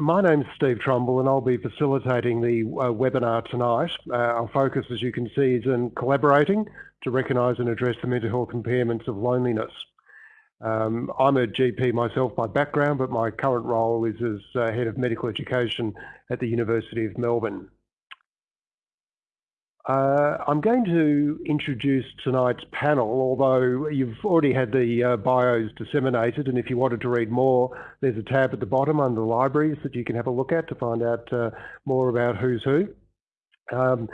my name's Steve Trumble and I'll be facilitating the uh, webinar tonight. Uh, our focus, as you can see, is in collaborating to recognise and address the mental health impairments of loneliness. Um, I'm a GP myself by background, but my current role is as uh, Head of Medical Education at the University of Melbourne. Uh, I'm going to introduce tonight's panel, although you've already had the uh, bios disseminated, and if you wanted to read more, there's a tab at the bottom under the libraries that you can have a look at to find out uh, more about who's who. Um,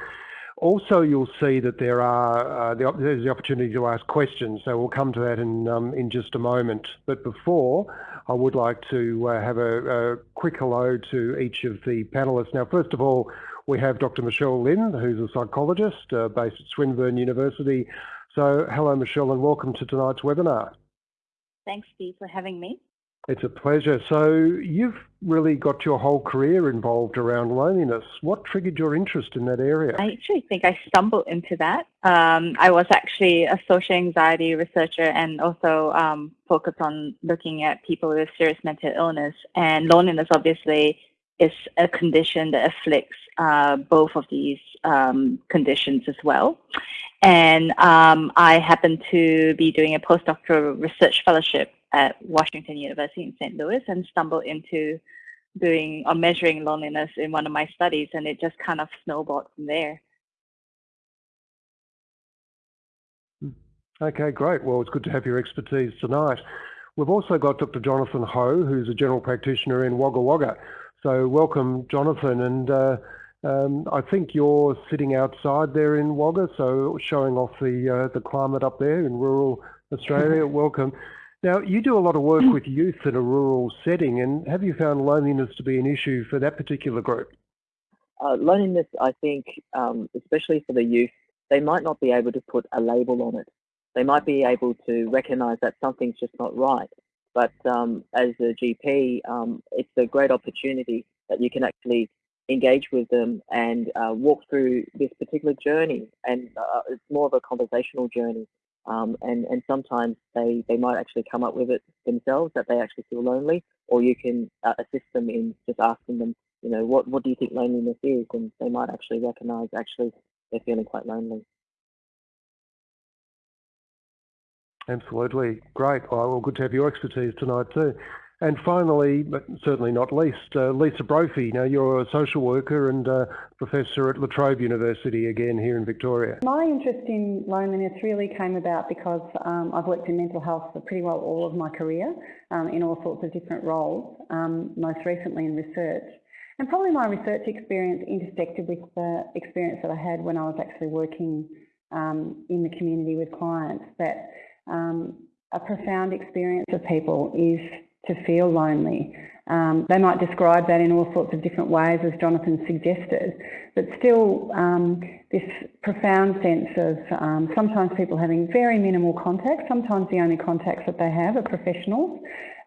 also, you'll see that there are uh, the, there's the opportunity to ask questions, so we'll come to that in um, in just a moment. But before, I would like to uh, have a, a quick hello to each of the panelists. Now, first of all, we have Dr. Michelle Lim, who's a psychologist uh, based at Swinburne University. So hello, Michelle, and welcome to tonight's webinar. Thanks, Steve, for having me. It's a pleasure. So you've really got your whole career involved around loneliness. What triggered your interest in that area? I actually think I stumbled into that. Um, I was actually a social anxiety researcher and also um, focused on looking at people with serious mental illness. And loneliness, obviously, is a condition that afflicts uh, both of these um, conditions as well. And um, I happen to be doing a postdoctoral research fellowship at Washington University in St. Louis and stumbled into doing or measuring loneliness in one of my studies, and it just kind of snowballed from there. Hmm. Okay, great. Well, it's good to have your expertise tonight. We've also got Dr. Jonathan Ho, who's a general practitioner in Wagga Wagga. So welcome, Jonathan. And uh, um, I think you're sitting outside there in Wagga, so showing off the uh, the climate up there in rural Australia. welcome. Now, you do a lot of work with youth in a rural setting, and have you found loneliness to be an issue for that particular group? Uh, loneliness, I think, um, especially for the youth, they might not be able to put a label on it. They might be able to recognise that something's just not right. But um, as a GP, um, it's a great opportunity that you can actually engage with them and uh, walk through this particular journey. And uh, it's more of a conversational journey. Um, and, and sometimes they, they might actually come up with it themselves that they actually feel lonely, or you can uh, assist them in just asking them, you know, what, what do you think loneliness is? And they might actually recognize actually they're feeling quite lonely. Absolutely. Great. Well, good to have your expertise tonight too. And finally, but certainly not least, uh, Lisa Brophy. Now, you're a social worker and uh, professor at La Trobe University again here in Victoria. My interest in loneliness really came about because um, I've worked in mental health for pretty well all of my career um, in all sorts of different roles, um, most recently in research. And probably my research experience intersected with the experience that I had when I was actually working um, in the community with clients that um, a profound experience of people is to feel lonely. Um, they might describe that in all sorts of different ways, as Jonathan suggested, but still um, this profound sense of um, sometimes people having very minimal contact, sometimes the only contacts that they have are professionals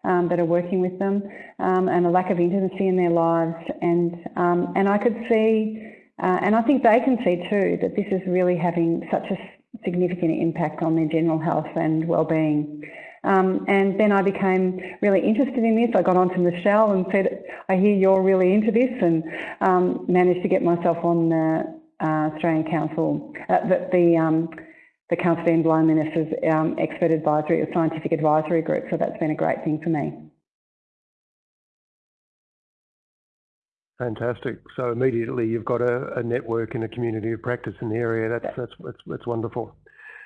um, that are working with them, um, and a lack of intimacy in their lives. And, um, and I could see, uh, and I think they can see too, that this is really having such a significant impact on their general health and well-being. Um, and then I became really interested in this. I got on to Michelle and said, I hear you're really into this and um, managed to get myself on the uh, Australian Council, uh, the, the, um, the Council for End Loneliness's um, expert advisory, or scientific advisory group. So that's been a great thing for me. Fantastic. So immediately you've got a, a, network and a community of practice in the area. That's that's that's, that's wonderful.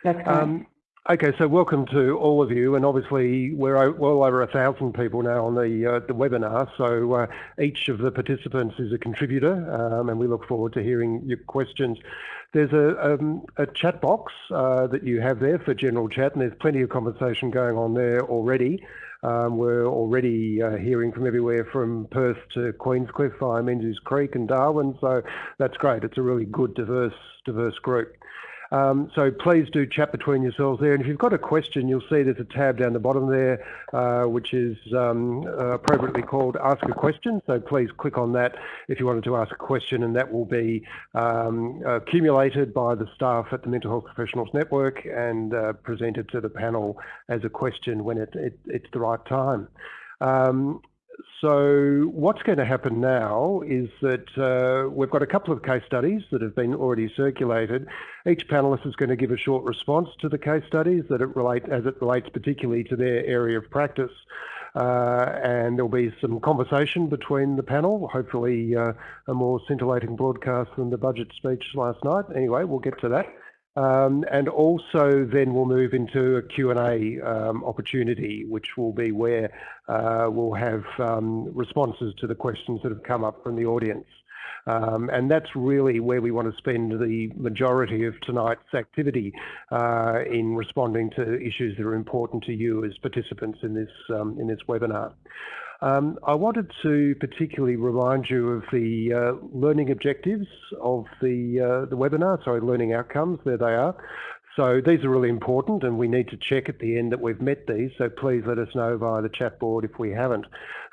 That's great. Um, okay, so welcome to all of you, and obviously we're well over a thousand people now on the uh, the webinar. So uh, each of the participants is a contributor, um, and we look forward to hearing your questions. There's a, um, a chat box uh, that you have there for general chat, and there's plenty of conversation going on there already. Um, we're already uh, hearing from everywhere from Perth to Queenscliff via Menzies Creek and Darwin, so that's great. It's a really good, diverse, diverse group. Um, so please do chat between yourselves there. And if you've got a question, you'll see there's a tab down the bottom there, uh, which is um, appropriately called Ask a Question. So please click on that if you wanted to ask a question, and that will be um, accumulated by the staff at the Mental Health Professionals Network and uh, presented to the panel as a question when it, it, it's the right time. Um, so what's going to happen now is that uh, we've got a couple of case studies that have been already circulated. Each panelist is going to give a short response to the case studies that it relate as it relates particularly to their area of practice. Uh, and there'll be some conversation between the panel, hopefully uh, a more scintillating broadcast than the budget speech last night. Anyway, we'll get to that. Um, and also then we'll move into a Q&A um, opportunity, which will be where uh, we'll have um, responses to the questions that have come up from the audience. And that's really where we want to spend the majority of tonight's activity uh, in responding to issues that are important to you as participants in this, in this webinar. Um, I wanted to particularly remind you of the uh, learning objectives of the, uh, the webinar, sorry, learning outcomes, there they are. So these are really important and we need to check at the end that we've met these, so please let us know via the chat board if we haven't.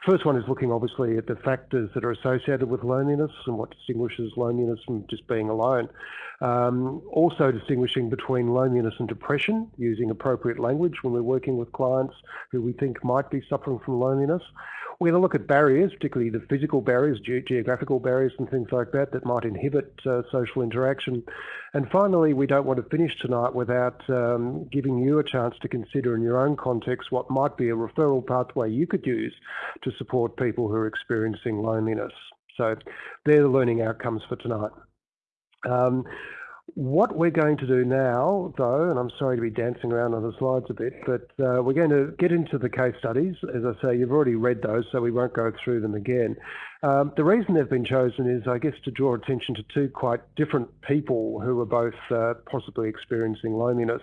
First one is looking obviously at the factors that are associated with loneliness and what distinguishes loneliness from just being alone. Um, also distinguishing between loneliness and depression, using appropriate language when we're working with clients who we think might be suffering from loneliness. We're going to look at barriers, particularly the physical barriers, ge geographical barriers and things like that that might inhibit uh, social interaction. And finally, we don't want to finish tonight without um, giving you a chance to consider in your own context what might be a referral pathway you could use to support people who are experiencing loneliness. So they're the learning outcomes for tonight. Um, what we're going to do now, though, and I'm sorry to be dancing around on the slides a bit, but uh, we're going to get into the case studies. As I say, you've already read those, so we won't go through them again. Um, the reason they've been chosen is, I guess, to draw attention to two quite different people who are both uh, possibly experiencing loneliness.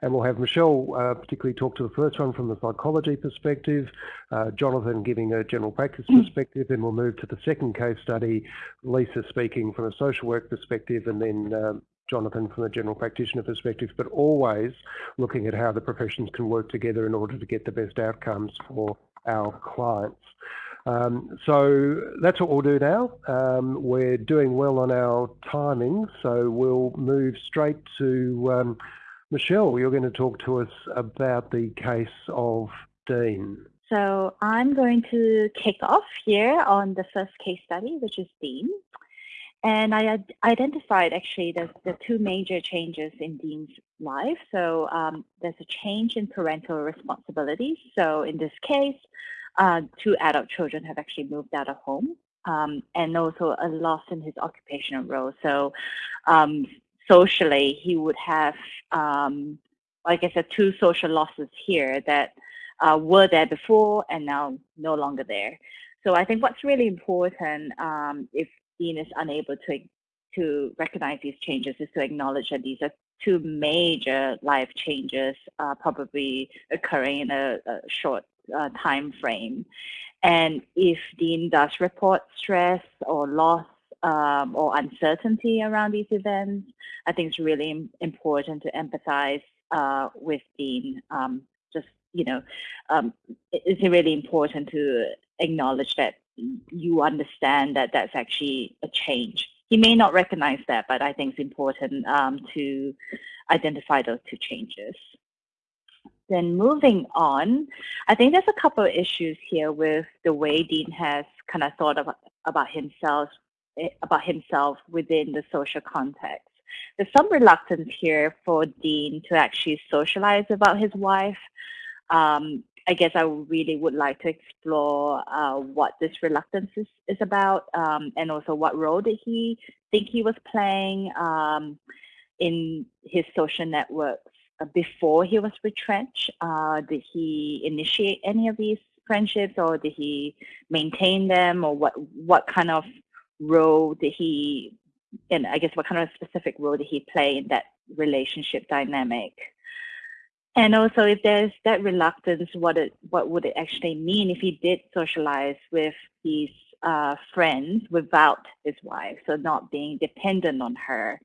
And we'll have Michelle uh, particularly talk to the first one from the psychology perspective, uh, Jonathan giving a general practice mm. perspective, then we'll move to the second case study, Lisa speaking from a social work perspective, and then um, Jonathan from a general practitioner perspective, but always looking at how the professions can work together in order to get the best outcomes for our clients. Um, so that's what we'll do now. Um, we're doing well on our timing, so we'll move straight to um, Michelle. You're going to talk to us about the case of Dean. So I'm going to kick off here on the first case study, which is Dean. And I identified actually the, the two major changes in Dean's life. So um, there's a change in parental responsibilities. So in this case, uh, two adult children have actually moved out of home um, and also a loss in his occupational role. So um, socially, he would have, um, like I said, two social losses here that uh, were there before and now no longer there. So I think what's really important um, if Dean is unable to to recognize these changes is to acknowledge that these are two major life changes uh, probably occurring in a, a short uh, time frame. And if Dean does report stress or loss um, or uncertainty around these events, I think it's really important to empathize uh, with Dean. Um, just, you know, um, it's really important to acknowledge that you understand that that's actually a change. He may not recognize that, but I think it's important um, to identify those two changes. Then moving on, I think there's a couple of issues here with the way Dean has kind of thought about, about himself eh, about himself within the social context. There's some reluctance here for Dean to actually socialize about his wife. Um, I guess I really would like to explore uh, what this reluctance is, is about um, and also what role did he think he was playing um, in his social networks uh, before he was retrenched? Uh, did he initiate any of these friendships or did he maintain them or what, what kind of role did he, and I guess what kind of specific role did he play in that relationship dynamic? And also, if there's that reluctance, what it what would it actually mean if he did socialize with these uh, friends without his wife, so not being dependent on her?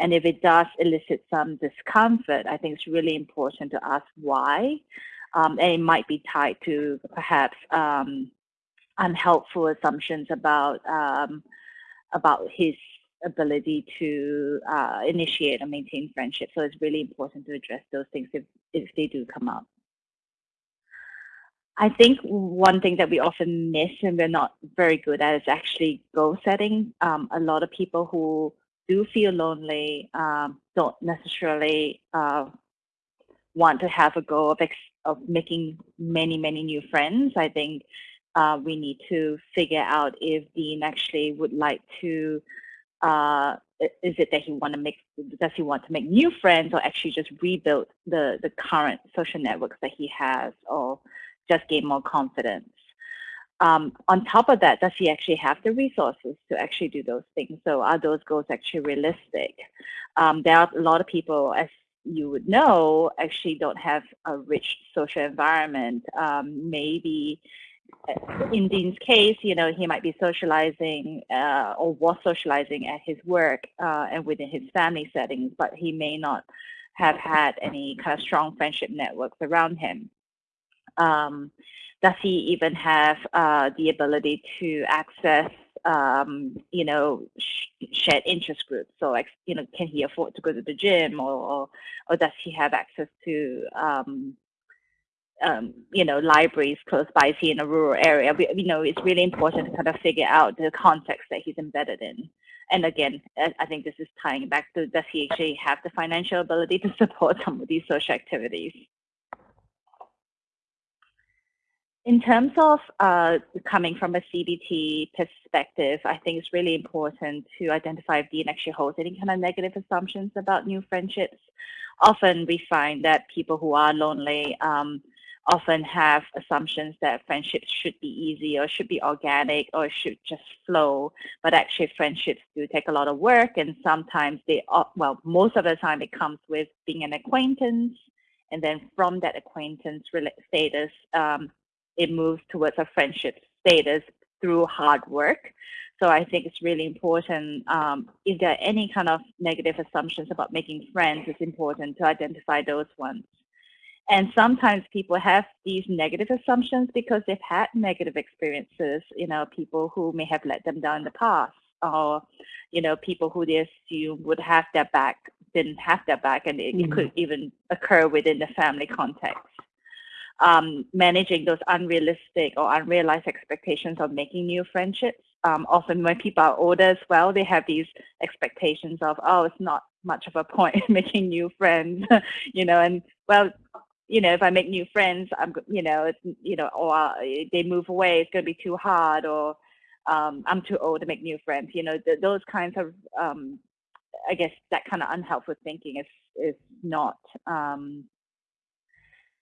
And if it does elicit some discomfort, I think it's really important to ask why. Um, and it might be tied to perhaps um, unhelpful assumptions about um, about his ability to uh, initiate and maintain friendship. So it's really important to address those things if, if they do come up. I think one thing that we often miss and we're not very good at is actually goal setting. Um, a lot of people who do feel lonely um, don't necessarily uh, want to have a go of, of making many, many new friends. I think uh, we need to figure out if Dean actually would like to uh, is it that he want to make does he want to make new friends or actually just rebuild the the current social networks that he has or just gain more confidence um, on top of that does he actually have the resources to actually do those things? So are those goals actually realistic? Um, there are a lot of people as you would know actually don't have a rich social environment. Um, maybe in Dean's case, you know, he might be socializing uh, or was socializing at his work uh, and within his family settings, but he may not have had any kind of strong friendship networks around him. Um, does he even have uh, the ability to access, um, you know, sh shared interest groups? So, like, you know, can he afford to go to the gym, or or, or does he have access to um, um, you know, libraries close by, is he in a rural area? We, you know, it's really important to kind of figure out the context that he's embedded in. And again, I think this is tying back to does he actually have the financial ability to support some of these social activities? In terms of uh, coming from a CBT perspective, I think it's really important to identify if Dean actually holds any kind of negative assumptions about new friendships. Often we find that people who are lonely um, often have assumptions that friendships should be easy or should be organic or should just flow. But actually, friendships do take a lot of work, and sometimes they, well, most of the time it comes with being an acquaintance, and then from that acquaintance status, um, it moves towards a friendship status through hard work. So I think it's really important. Um, if there are any kind of negative assumptions about making friends, it's important to identify those ones. And sometimes people have these negative assumptions because they've had negative experiences, you know, people who may have let them down in the past or, you know, people who they assume would have their back didn't have their back and it, mm-hmm. it could even occur within the family context. Um, managing those unrealistic or unrealized expectations of making new friendships. Um, often when people are older as well, they have these expectations of, oh, it's not much of a point making new friends, you know, and well, you know, if I make new friends, I'm, you know, it's, you know, or uh, they move away, it's going to be too hard, or um, I'm too old to make new friends. You know, th those kinds of, um, I guess, that kind of unhelpful thinking is is not, um,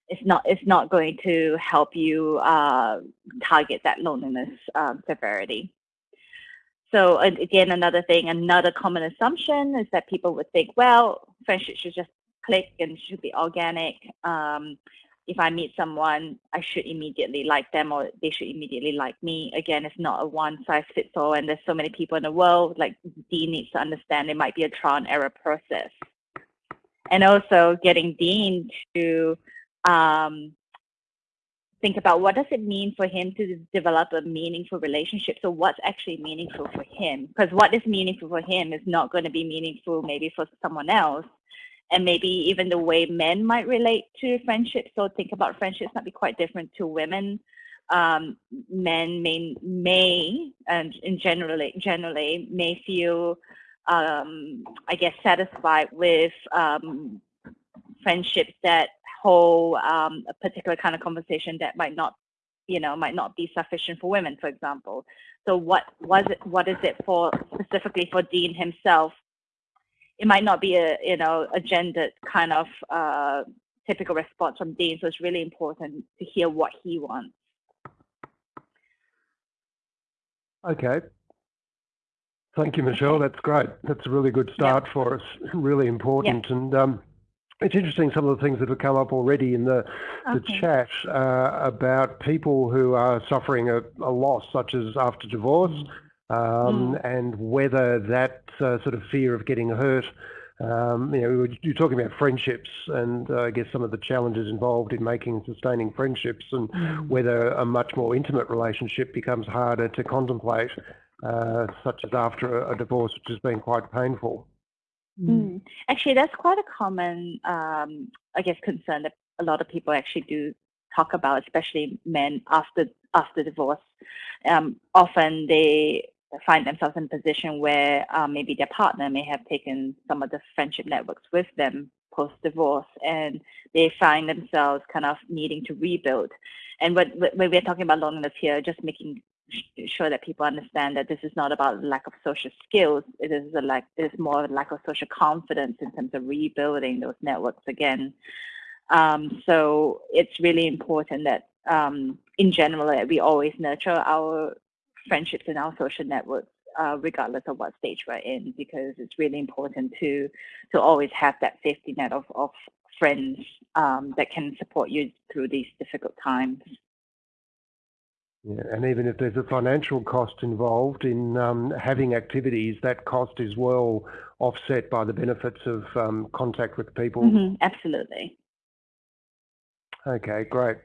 it's not, it's not going to help you uh, target that loneliness um, severity. So again, another thing, another common assumption is that people would think, well, friendship should just click and should be organic. Um, if I meet someone, I should immediately like them or they should immediately like me. Again, it's not a one size fits all, and there's so many people in the world. Like Dean needs to understand it might be a trial and error process, and also getting Dean to um, think about what does it mean for him to develop a meaningful relationship. So what's actually meaningful for him? Because what is meaningful for him is not going to be meaningful maybe for someone else and maybe even the way men might relate to friendships. So think about friendships might be quite different to women. Um, men may may and in generally generally may feel um, I guess satisfied with um, friendships that hold um, a particular kind of conversation that might not you know might not be sufficient for women, for example. So what was it? What is it for specifically for Dean himself it might not be a you know a gendered kind of uh, typical response from Dean. So it's really important to hear what he wants. Okay. Thank you, Michelle. That's great. That's a really good start for us. Really important. And um, it's interesting some of the things that have come up already in the, okay. the chat uh, about people who are suffering a, a, loss, such as after divorce, um, mm. and whether that uh, sort of fear of getting hurt. Um, you know, you're talking about friendships and uh, I guess some of the challenges involved in making and sustaining friendships and mm. whether a much more intimate relationship becomes harder to contemplate, uh, such as after a, a, divorce, which has been quite painful. Mm. Actually, that's quite a common, um, I guess, concern that a lot of people actually do talk about, especially men after after divorce. Um, often they find themselves in a position where um, maybe their partner may have taken some of the friendship networks with them post divorce, and they find themselves kind of needing to rebuild. And when, when we're talking about loneliness here, just making sure that people understand that this is not about lack of social skills. It is a lack. It is more of a lack of social confidence in terms of rebuilding those networks again. Um, so it's really important that, um, in general, that we always nurture our friendships and our social networks, uh, regardless of what stage we're in, because it's really important to to always have that safety net of of friends um, that can support you through these difficult times. Yeah, and even if there's a financial cost involved in um, having activities, that cost is well offset by the benefits of um, contact with people. Mm -hmm, absolutely. Okay, great.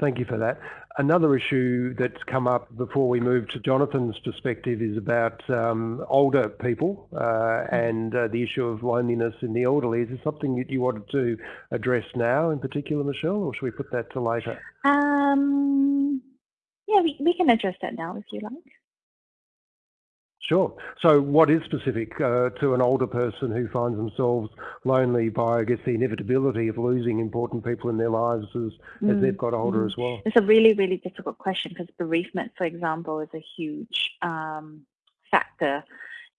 Thank you for that. Another issue that's come up before we move to Jonathan's perspective is about um, older people uh, mm-hmm. and uh, the issue of loneliness in the elderly. Is this something that you wanted to address now in particular, Michelle, or should we put that to later? Um, yeah, we, we can address that now if you like. Sure. So what is specific uh, to an older person who finds themselves lonely by, I guess, the inevitability of losing important people in their lives as, mm. as they've got older mm. as well? It's a really, really difficult question because bereavement, for example, is a huge um, factor.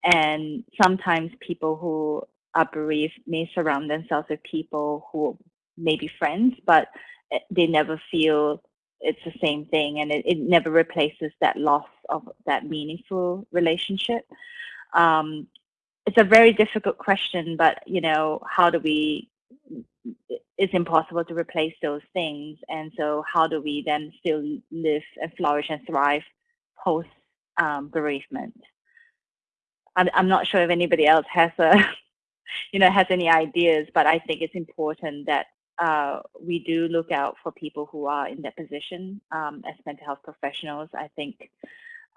And sometimes people who are bereaved may surround themselves with people who may be friends, but eh, they never feel it's the same thing and it, it never replaces that loss of that meaningful relationship. Um, it's a very difficult question but you know how do we it's impossible to replace those things and so how do we then still live and flourish and thrive post um, bereavement? I'm, I'm not sure if anybody else has a you know has any ideas but i think it's important that uh, we do look out for people who are in that position um, as mental health professionals. I think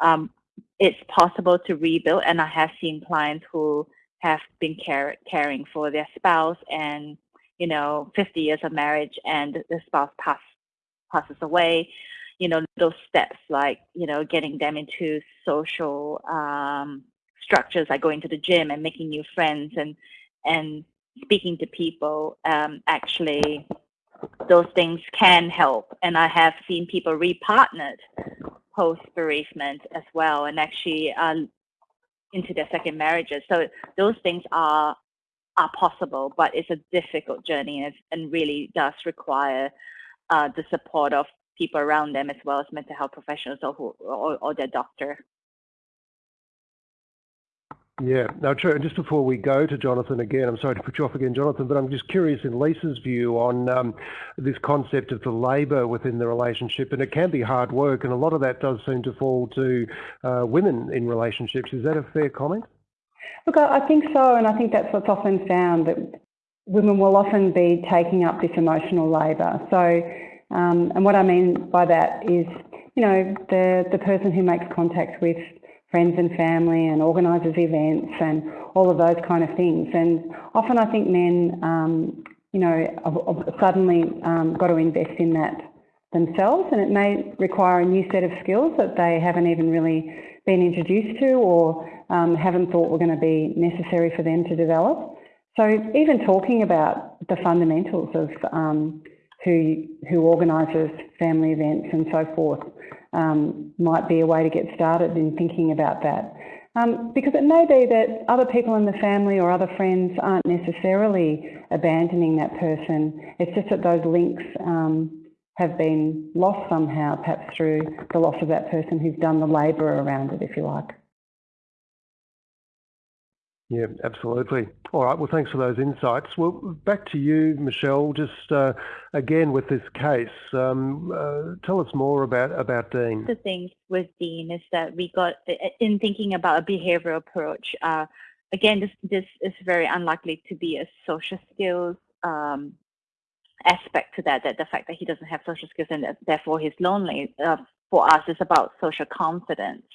um, it's possible to rebuild, and I have seen clients who have been care caring for their spouse and you know 50 years of marriage and the spouse pass, passes away you know those steps like you know getting them into social um, structures like going to the gym and making new friends and and speaking to people, um, actually, those things can help. And I have seen people repartnered post bereavement as well, and actually uh, into their second marriages. So those things are are possible, but it's a difficult journey and, and really does require uh, the support of people around them as well as mental health professionals or, who, or, or their doctor. Yeah, no, true. And just before we go to Jonathan again, I'm sorry to put you off again, Jonathan, but I'm just curious in Lisa's view on um, this concept of the labour within the relationship, and it can be hard work, and a lot of that does seem to fall to uh, women in relationships. Is that a fair comment? Look, I think so, and I think that's what's often found that women will often be taking up this emotional labour. So, um, and what I mean by that is, you know, the the person who makes contact with friends and family and organises events and all of those kind of things. And often I think men, um, you know, suddenly um, got to invest in that themselves and it may require a new set of skills that they haven't even really been introduced to or um, haven't thought were going to be necessary for them to develop. So even talking about the fundamentals of um, who, who organises family events and so forth um, might be a way to get started in thinking about that. Um, because it may be that other people in the family or other friends aren't necessarily abandoning that person. It's just that those links um, have been lost somehow, perhaps through the loss of that person who's done the labour around it, if you like. Yeah, absolutely. All right. Well, thanks for those insights. Well, back to you, Michelle. Just uh, again with this case, um, uh, tell us more about about Dean. The thing with Dean is that we got in thinking about a behavioural approach. Uh, again, this this is very unlikely to be a social skills um, aspect to that. That the fact that he doesn't have social skills and therefore he's lonely. For us, it's about social confidence.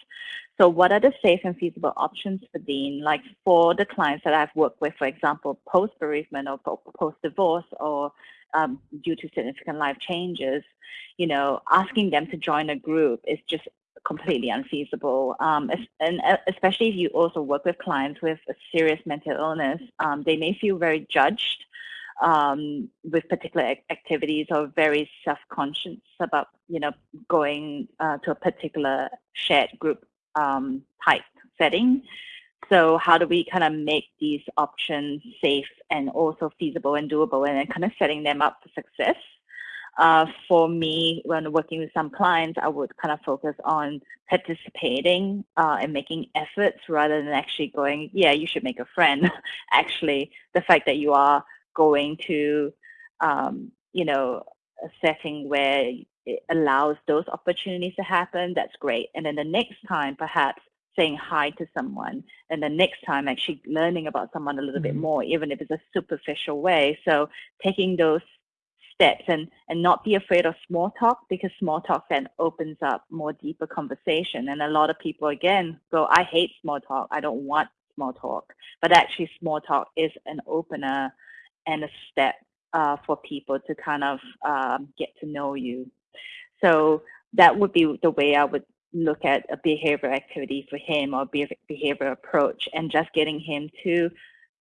So what are the safe and feasible options for Dean? Like for the clients that I've worked with, for example, post-bereavement or post-divorce or um, due to significant life changes, you know, asking them to join a group is just completely unfeasible. Um, and uh, especially if you also work with clients with a serious mental illness, um, they may feel very judged um, with particular activities or very self-conscious about, you know, going uh, to a particular shared group um, type setting. So how do we kind of make these options safe and also feasible and doable and then kind of setting them up for success? Uh, for me, when working with some clients, I would kind of focus on participating uh, and making efforts rather than actually going, yeah, you should make a friend. actually, the fact that you are going to, um, you know, a setting where it allows those opportunities to happen, that's great. And then the next time, perhaps saying hi to someone, and the next time actually learning about someone a little mm-hmm. bit more, even if it's a superficial way. So taking those steps and, and not be afraid of small talk because small talk then opens up more deeper conversation. And a lot of people, again, go, I hate small talk. I don't want small talk. But actually, small talk is an opener and a step uh, for people to kind of um, get to know you. So that would be the way I would look at a behavior activity for him or behavior approach and just getting him to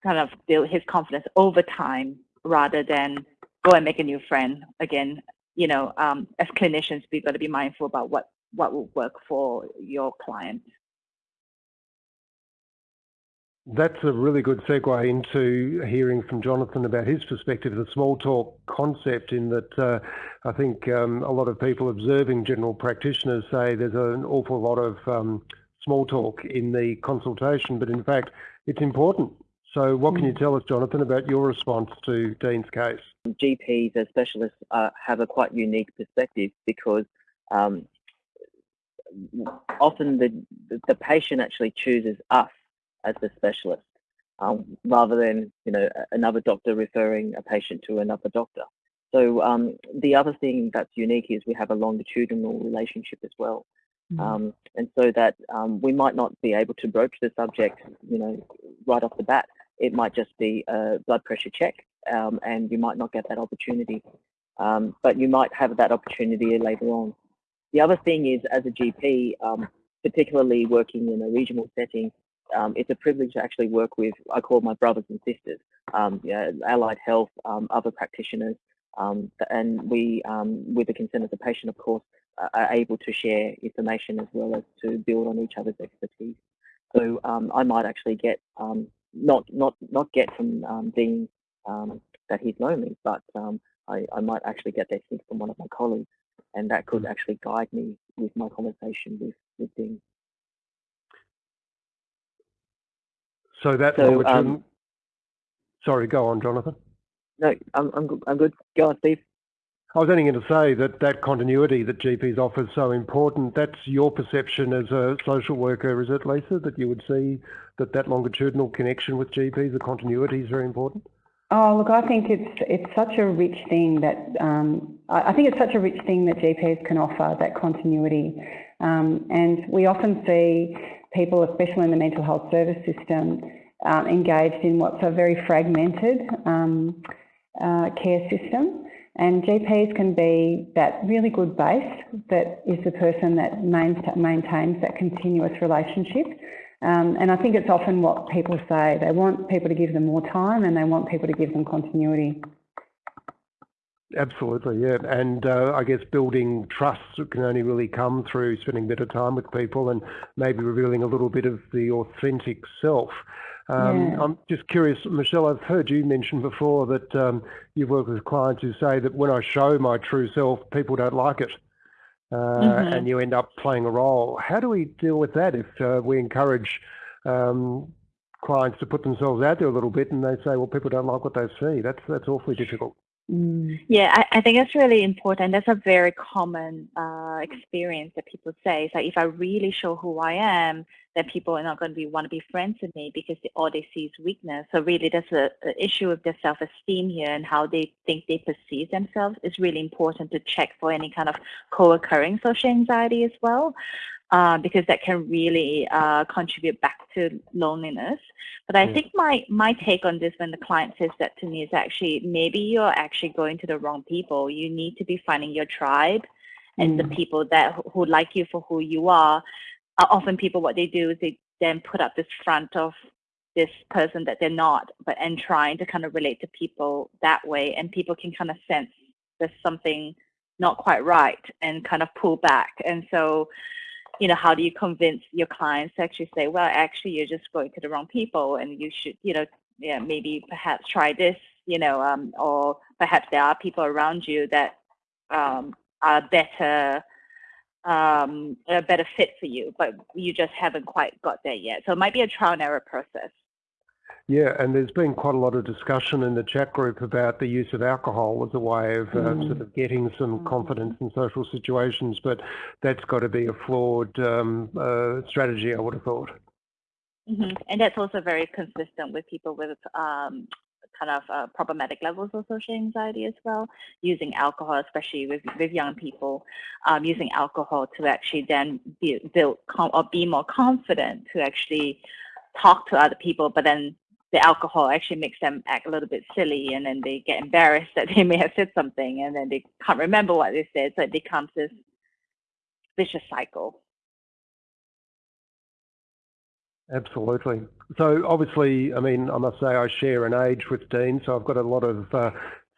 kind of build his confidence over time rather than go and make a new friend. Again, you know, um, as clinicians, we've got to be mindful about what, what will work for your client. That's a really good segue into hearing from Jonathan about his perspective, the small talk concept, in that uh, I think um, a lot of people observing general practitioners say there's an awful lot of um, small talk in the consultation, but in fact, it's important. So, what can you mm. tell us, Jonathan, about your response to Dean's case? GPs as specialists uh, have a quite unique perspective because um, often the, the patient actually chooses us as the specialist, um, rather than you know another doctor referring a patient to another doctor. So um, the other thing that's unique is we have a longitudinal relationship as well. Mm. Um, and so that um, we might not be able to broach the subject, you know, right off the bat. It might just be a blood pressure check, um, and you might not get that opportunity. Um, but you might have that opportunity later on. The other thing is, as a GP, particularly working in a regional setting, um, it's a privilege to actually work with, I call my brothers and sisters, um, yeah, allied health, um, other practitioners, um, and we, um, with the consent of the patient, of course, are able to share information as well as to build on each other's expertise. So um, I might actually get, not, not, not get from Dean that he's lonely, but I, I might actually get that thing from one of my colleagues, and that could mm. actually guide me with my conversation with, with Dean. So that so, um, sorry, go on, Jonathan. No, I'm, I'm, I'm good. Go on, Steve. I was only going to say that that continuity that GPs offer is so important. That's your perception as a social worker, is it, Lisa, that you would see that that longitudinal connection with GPs, the continuity is very important? Oh, look, I think it's it's such a rich thing that um, I, I, think it's such a rich thing that GPs can offer that continuity, um, and we often see people, especially in the mental health service system, um, engaged in what's a very fragmented um, uh, care system. And GPs can be that really good base that is the person that maintains that continuous relationship. Um, and I think it's often what people say. They want people to give them more time and they want people to give them continuity. Absolutely, yeah. And uh, I guess building trust can only really come through spending a bit of time with people and maybe revealing a little bit of the authentic self. Um, yeah. I'm just curious, Michelle, I've heard you mention before that um, you've worked with clients who say that when I show my true self, people don't like it. Uh, mm-hmm. And you end up playing a role. How do we deal with that if uh, we encourage um, clients to put themselves out there a little bit and they say, well, people don't like what they see? That's, that's awfully difficult. Mm. Yeah, I, I, think it's really important. That's a very common uh, experience that people say. It's like if I really show who I am, then people are not going to be want to be friends with me because they, all they see is weakness. So really, there's a, a issue of their self-esteem here and how they think they perceive themselves. It's really important to check for any kind of co-occurring social anxiety as well uh, because that can really uh, contribute back to loneliness. But I think my my take on this when the client says that to me is actually maybe you're actually going to the wrong people. You need to be finding your tribe and mm. the people that who like you for who you are. Uh, often people what they do is they then put up this front of this person that they're not, but and trying to kind of relate to people that way, and people can kind of sense there's something not quite right and kind of pull back. And so you know, how do you convince your clients to actually say, well, actually, you're just going to the wrong people and you should, you know, yeah, maybe perhaps try this, you know, um, or perhaps there are people around you that um, are better, um, a better fit for you, but you just haven't quite got there yet. So it might be a trial and error process. Yeah, and there's been quite a lot of discussion in the chat group about the use of alcohol as a way of uh, mm. sort of getting some mm. confidence in social situations, but that's got to be a flawed um, uh, strategy, I would have thought. Mm -hmm. And that's also very consistent with people with um, kind of uh, problematic levels of social anxiety as well, using alcohol, especially with, with young people, um, using alcohol to actually then be, build or be more confident to actually talk to other people, but then the alcohol actually makes them act a little bit silly and then they get embarrassed that they may have said something and then they can't remember what they said so it becomes this vicious cycle. Absolutely. So obviously i mean i must say i share an age with dean so i've got a lot of uh,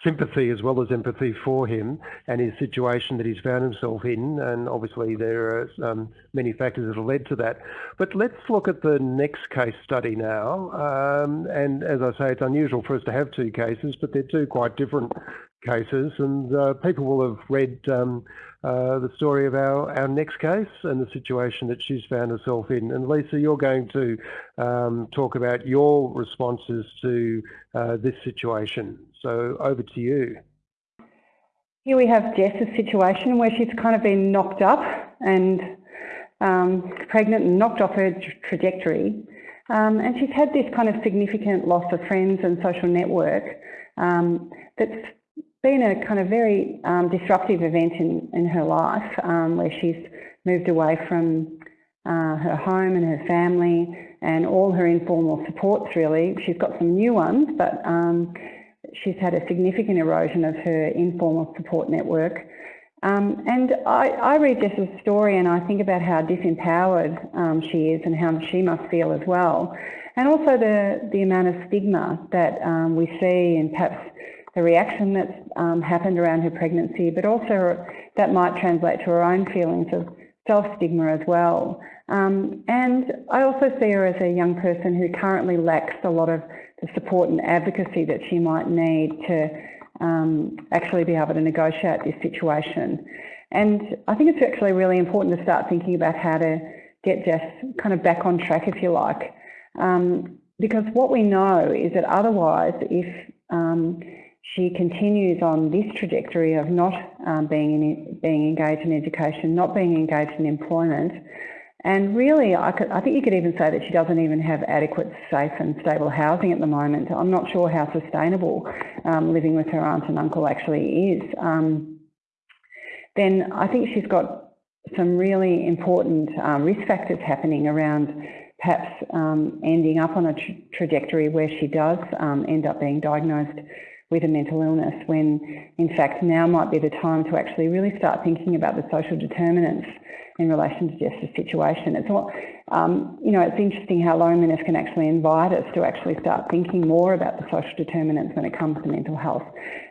sympathy as well as empathy for him and his situation that he's found himself in. And obviously, there are um, many factors that have led to that. But let's look at the next case study now. Um, and as I say, it's unusual for us to have two cases, but they're two quite different cases. And uh, people will have read um, uh, the story of our, our next case and the situation that she's found herself in. And Lisa, you're going to um, talk about your responses to uh, this situation. So over to you. Here we have Jess's situation where she's kind of been knocked up and um, pregnant and knocked off her trajectory. Um, and she's had this kind of significant loss of friends and social network um, that's been a kind of very um, disruptive event in, in her life um, where she's moved away from uh, her home and her family and all her informal supports really. She's got some new ones, but um, she's had a significant erosion of her informal support network. Um, and I, I, read Jess's story and I think about how disempowered um, she is and how she must feel as well. And also the, the amount of stigma that um, we see and perhaps the reaction that's um, happened around her pregnancy, but also that might translate to her own feelings of self-stigma as well. Um, and I also see her as a young person who currently lacks a lot of the support and advocacy that she might need to um, actually be able to negotiate this situation. And I think it's actually really important to start thinking about how to get Jess kind of back on track, if you like. Um, because what we know is that otherwise, if um, she continues on this trajectory of not um, being, in, being engaged in education, not being engaged in employment, and really, I, could, I think you could even say that she doesn't even have adequate, safe and stable housing at the moment. I'm not sure how sustainable um, living with her aunt and uncle actually is. Um, then I think she's got some really important uh, risk factors happening around perhaps um, ending up on a tra trajectory where she does um, end up being diagnosed with a mental illness when in fact now might be the time to actually really start thinking about the social determinants in relation to Jess's situation. It's all, um, you know, it's interesting how loneliness can actually invite us to actually start thinking more about the social determinants when it comes to mental health.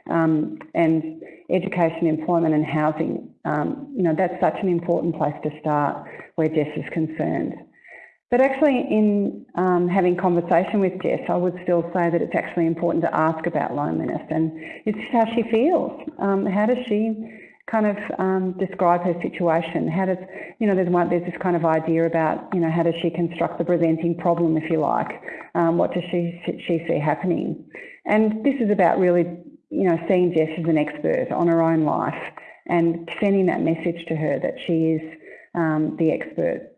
Um, and education, employment and housing, um, you know, that's such an important place to start where Jess is concerned. But actually in um, having conversation with Jess, I would still say that it's actually important to ask about loneliness and it's how she feels. Um, how does she kind of um, describe her situation? How does, you know, there's, one, there's this kind of idea about, you know, how does she construct the presenting problem, if you like? Um, what does she, she see happening? And this is about really you know, seeing Jess as an expert on her own life and sending that message to her that she is um, the expert.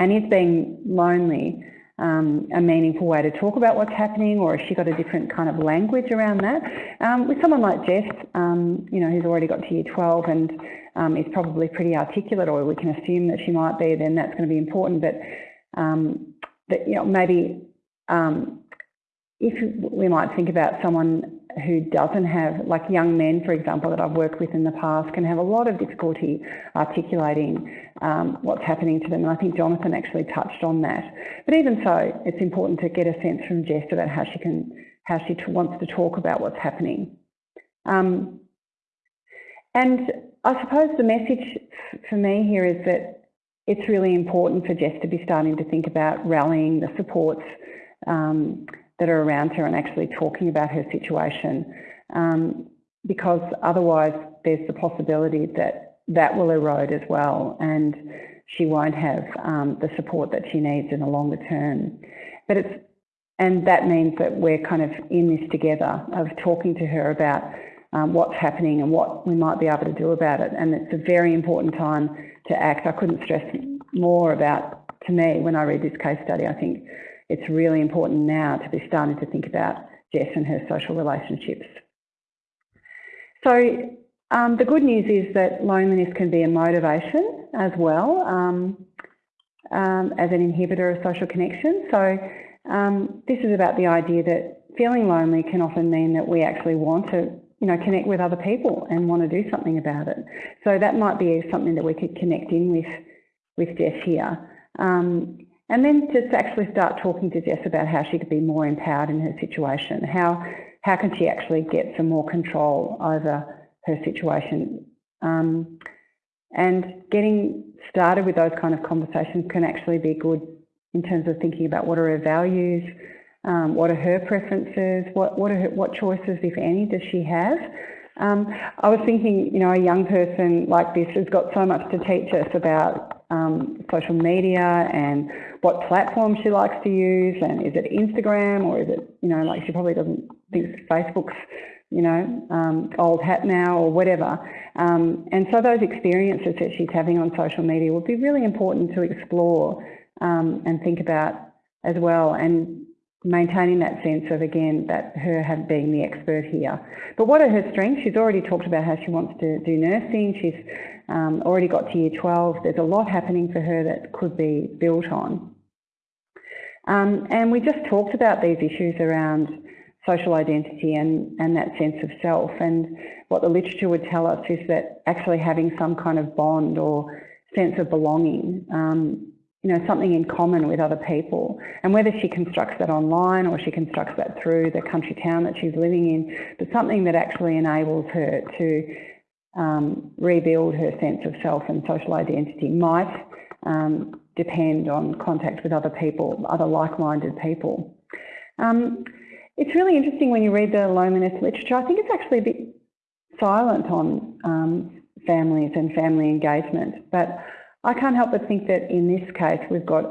And is being lonely um, a meaningful way to talk about what's happening or has she got a different kind of language around that? Um, with someone like Jess, um, you know, who's already got to year 12 and um, is probably pretty articulate or we can assume that she might be, then that's going to be important. But um, that, you know, maybe um, if we might think about someone who doesn't have, like young men, for example, that I've worked with in the past, can have a lot of difficulty articulating um, what's happening to them. And I think Jonathan actually touched on that. But even so, it's important to get a sense from Jess about how she can, how she wants to talk about what's happening. Um, and I suppose the message for me here is that it's really important for Jess to be starting to think about rallying the supports um, that are around her and actually talking about her situation um, because otherwise there's the possibility that that will erode as well and she won't have um, the support that she needs in the longer term. But it's and that means that we're kind of in this together of talking to her about um, what's happening and what we might be able to do about it. And it's a very important time to act. I couldn't stress more about, to me, when I read this case study, I think it's really important now to be starting to think about Jess and her social relationships. So um, the good news is that loneliness can be a motivation as well um, um, as an inhibitor of social connection. So um, this is about the idea that feeling lonely can often mean that we actually want to you know, connect with other people and want to do something about it. So that might be something that we could connect in with, with Jess here. Um, and then just actually start talking to Jess about how she could be more empowered in her situation. How, how can she actually get some more control over her situation? Um, and getting started with those kind of conversations can actually be good in terms of thinking about what are her values, um, what are her preferences, what, what, are her, what choices, if any, does she have? Um, I was thinking, you know, a young person like this has got so much to teach us about um, social media and what platform she likes to use and is it Instagram or is it, you know, like she probably doesn't think Facebook's, you know, um, old hat now or whatever. Um, and so those experiences that she's having on social media would be really important to explore um, and think about as well. And maintaining that sense of, again, that her have being the expert here. But what are her strengths? She's already talked about how she wants to do nursing. She's um, already got to year 12. There's a lot happening for her that could be built on. Um, and we just talked about these issues around social identity and, and that sense of self. And what the literature would tell us is that actually having some kind of bond or sense of belonging um, you know, something in common with other people. And whether she constructs that online or she constructs that through the country town that she's living in, but something that actually enables her to um, rebuild her sense of self and social identity might um, depend on contact with other people, other like-minded people. Um, it's really interesting when you read the loneliness literature. I think it's actually a bit silent on um, families and family engagement, but I can't help but think that in this case we've got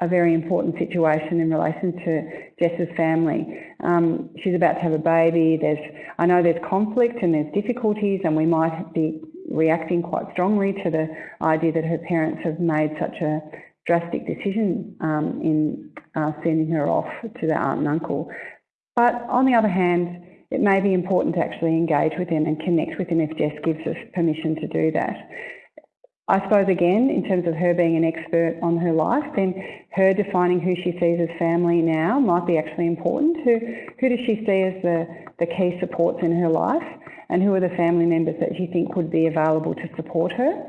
a very important situation in relation to Jess's family. Um, she's about to have a baby. There's, I know there's conflict and there's difficulties, and we might be reacting quite strongly to the idea that her parents have made such a drastic decision um, in uh, sending her off to the aunt and uncle. But on the other hand, it may be important to actually engage with them and connect with them if Jess gives us permission to do that. I suppose again, in terms of her being an expert on her life, then her defining who she sees as family now might be actually important. Who, who does she see as the, the key supports in her life and who are the family members that she thinks would be available to support her?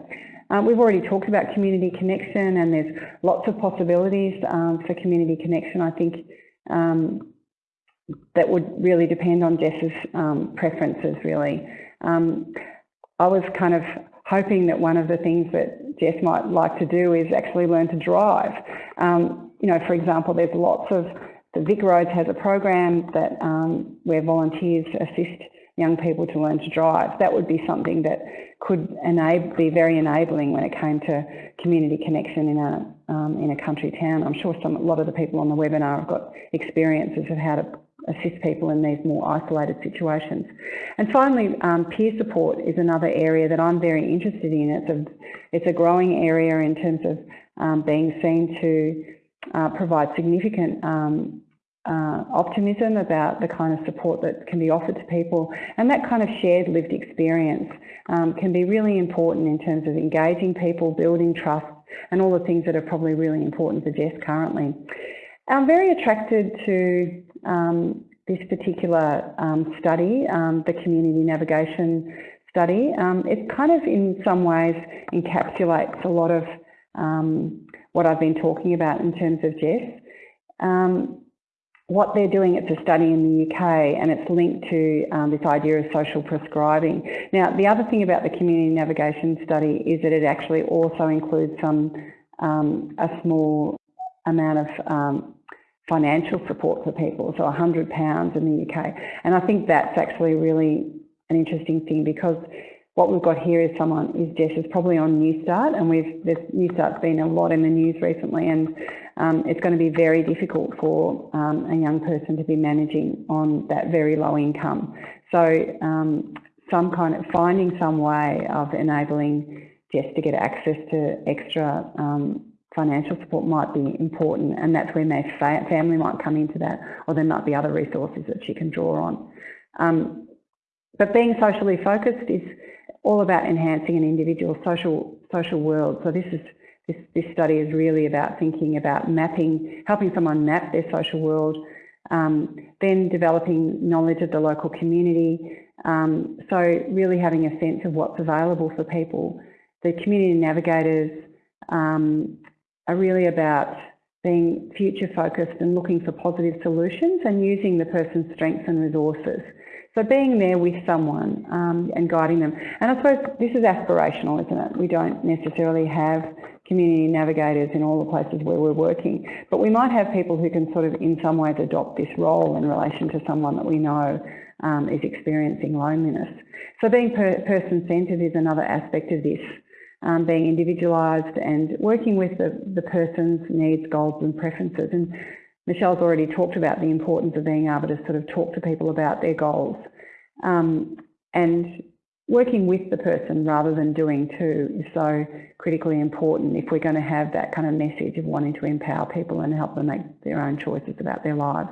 Um, we've already talked about community connection and there's lots of possibilities um, for community connection. I think um, that would really depend on Jess's um, preferences really. Um, I was kind of hoping that one of the things that Jess might like to do is actually learn to drive. Um, you know, for example, there's lots of, the Vic Roads has a program that um, where volunteers assist young people to learn to drive. That would be something that could enable, be very enabling when it came to community connection in a, um, in a country town. I'm sure some, a lot of the people on the webinar have got experiences of how to assist people in these more isolated situations. And finally, um, peer support is another area that I'm very interested in. It's a, it's a growing area in terms of um, being seen to uh, provide significant um, uh, optimism about the kind of support that can be offered to people. And that kind of shared lived experience um, can be really important in terms of engaging people, building trust, and all the things that are probably really important for Jess currently. I'm very attracted to um, this particular um, study, um, the community navigation study. Um, it kind of in some ways encapsulates a lot of um, what I've been talking about in terms of Jess. What they're doing, it's a study in the UK and it's linked to this idea of social prescribing. Now, the other thing about the community navigation study is that it actually also includes some a small amount of um, financial support for people, so £100 in the UK. And I think that's actually really an interesting thing because what we've got here is someone, is Jess is probably on Newstart and we've, this Newstart's been a lot in the news recently and um, it's going to be very difficult for um, a young person to be managing on that very low income. So um, some kind of finding some way of enabling Jess to get access to extra um, financial support might be important and that's where my family might come into that or there might be other resources that she can draw on. Um, but being socially focused is all about enhancing an individual's social social world. So this is this, this study is really about thinking about mapping, helping someone map their social world, um, then developing knowledge of the local community. Um, so really having a sense of what's available for people. The community navigators um, are really about being future focused and looking for positive solutions and using the person's strengths and resources. So being there with someone um, and guiding them. And I suppose this is aspirational, isn't it? We don't necessarily have community navigators in all the places where we're working, but we might have people who can sort of in some ways adopt this role in relation to someone that we know um, is experiencing loneliness. So being per person-centred is another aspect of this, um, being individualised and working with the, the person's needs, goals and preferences. And Michelle's already talked about the importance of being able to sort of talk to people about their goals. Um, and working with the person rather than doing to is so critically important if we're going to have that kind of message of wanting to empower people and help them make their own choices about their lives.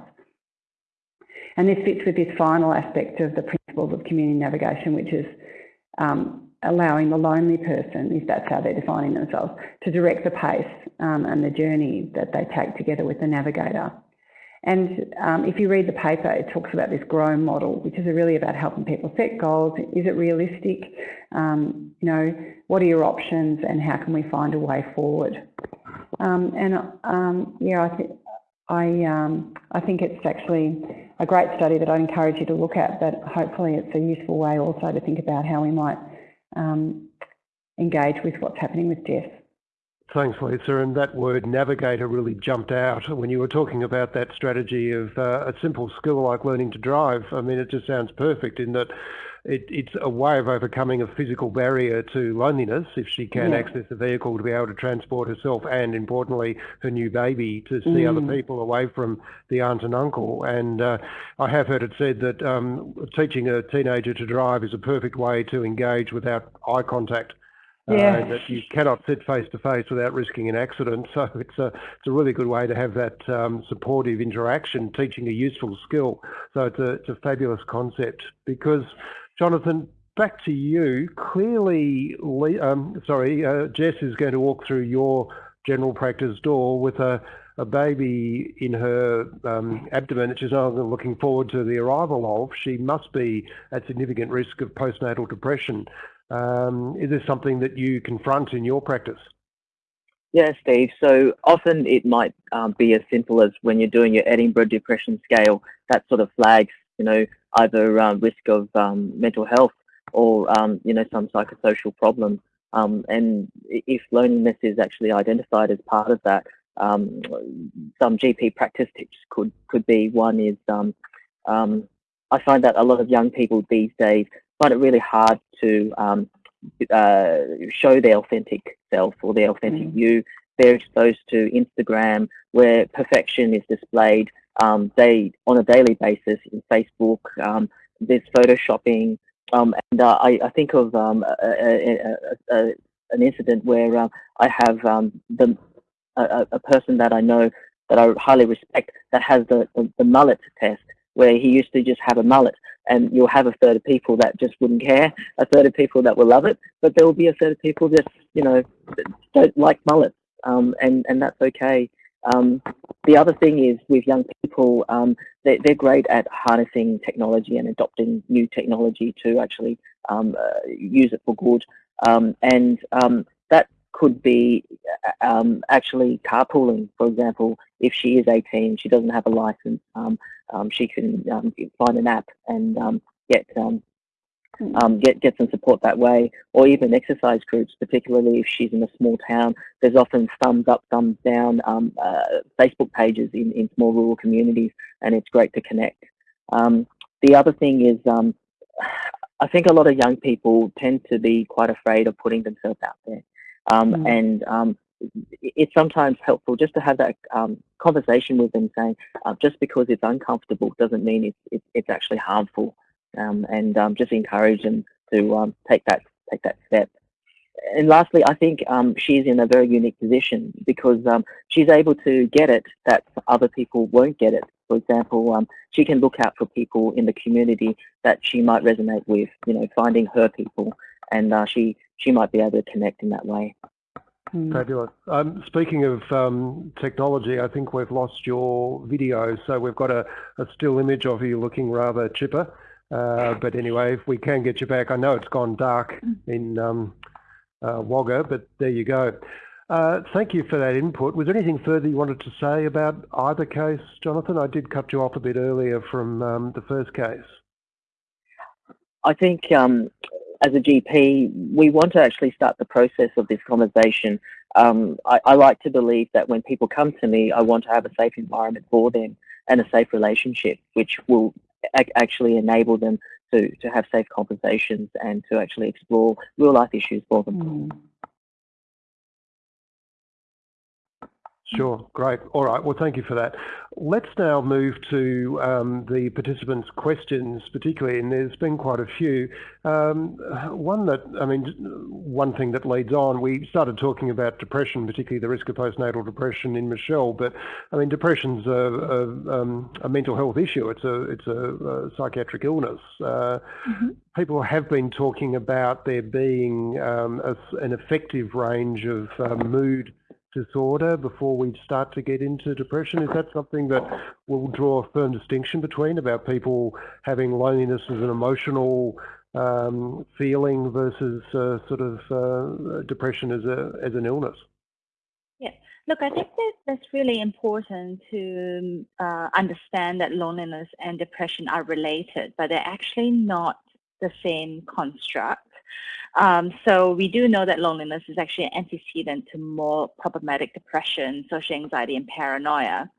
And this fits with this final aspect of the principles of community navigation, which is um, allowing the lonely person, if that's how they're defining themselves, to direct the pace um, and the journey that they take together with the navigator. And um, if you read the paper, it talks about this GROW model, which is really about helping people set goals. Is it realistic? Um, you know, what are your options and how can we find a way forward? Um, and um, yeah, I, th I, um, I think it's actually a great study that I'd encourage you to look at, but hopefully it's a useful way also to think about how we might um, engage with what's happening with Jess. Thanks, Lisa. And that word navigator really jumped out when you were talking about that strategy of uh, a simple skill like learning to drive. I mean, it just sounds perfect in that it, it's a way of overcoming a physical barrier to loneliness if she can yeah. access a vehicle to be able to transport herself and, importantly, her new baby to see mm. other people away from the aunt and uncle. And uh, I have heard it said that um, teaching a teenager to drive is a perfect way to engage without eye contact. Uh, yeah. Uh, that you cannot sit face to face without risking an accident. So it's a it's a really good way to have that um, supportive interaction, teaching a useful skill. So it's a it's a fabulous concept because Jonathan, back to you. Clearly, um, sorry, uh, Jess is going to walk through your general practice door with a, a baby in her um, abdomen that she's not looking forward to the arrival of. She must be at significant risk of postnatal depression. Um, is this something that you confront in your practice? Yeah, Steve. So often it might um, be as simple as when you're doing your Edinburgh Depression Scale, that sort of flags, you know, either um, risk of um, mental health or um, you know some psychosocial problem. Um, and if loneliness is actually identified as part of that, um, some GP practice tips could could be one is I find that a lot of young people these days find it really hard to uh, show their authentic self or their authentic mm. you. They're exposed to Instagram where perfection is displayed um, they on a daily basis in Facebook. Um, there's photoshopping, um, and uh, I, I, think of um, a, a, a, an incident where uh, I have um, the a, person that I know that I highly respect that has the, the, the mullet test, where he used to just have a mullet, and you'll have a third of people that just wouldn't care, a third of people that will love it, but there will be a third of people that you know don't like mullets, um, and and that's okay. Um, the other thing is with young people, um, they, are great at harnessing technology and adopting new technology to actually um, uh, use it for good. Um, and um, that could be uh, um, actually carpooling, for example. If she is 18, she doesn't have a license, she can find an app and get. Um, get get some support that way, or even exercise groups, particularly if she's in a small town. There's often thumbs up, thumbs down um, uh, Facebook pages in, in small rural communities, and it's great to connect. Um, the other thing is, um, I think a lot of young people tend to be quite afraid of putting themselves out there, mm. and um, it's sometimes helpful just to have that um, conversation with them saying uh, just because it's uncomfortable doesn't mean it's, it's, it's actually harmful um, and um, just encourage them to um, take that take that step. And lastly, I think um, she's in a very unique position because um, she's able to get it that other people won't get it. For example, um, she can look out for people in the community that she might resonate with, you know, finding her people, and uh, she she might be able to connect in that way. Hmm. Fabulous. Um, speaking of um, technology, I think we've lost your video, so we've got a, a still image of you looking rather chipper. Uh, but anyway, if we can get you back, I know it's gone dark in um, uh, Wagga, but there you go. Uh, thank you for that input. Was there anything further you wanted to say about either case, Jonathan? I did cut you off a bit earlier from um, the first case. I think um, as a GP, we want to actually start the process of this conversation. Um, I, I, like to believe that when people come to me, I want to have a safe environment for them and a safe relationship, which will actually enable them to, to have safe conversations and to actually explore real life issues for them. Mm. Sure, great. All right, well, thank you for that. Let's now move to um, the participants' questions, particularly, and there's been quite a few. Um, one that, I mean, one thing that leads on, we started talking about depression, particularly the risk of postnatal depression in Michelle, but I mean, depression's a, a, um, a mental health issue. It's a, it's a, a psychiatric illness. Uh, mm -hmm. People have been talking about there being um, an effective range of uh, mood disorder before we start to get into depression? Is that something that we'll draw a firm distinction between about people having loneliness as an emotional um, feeling versus uh, sort of uh, depression as a as an illness? Yeah, look, I think that that's really important to uh, understand that loneliness and depression are related, but they're actually not the same construct. Um, so we do know that loneliness is actually an antecedent to more problematic depression, social anxiety, and paranoia.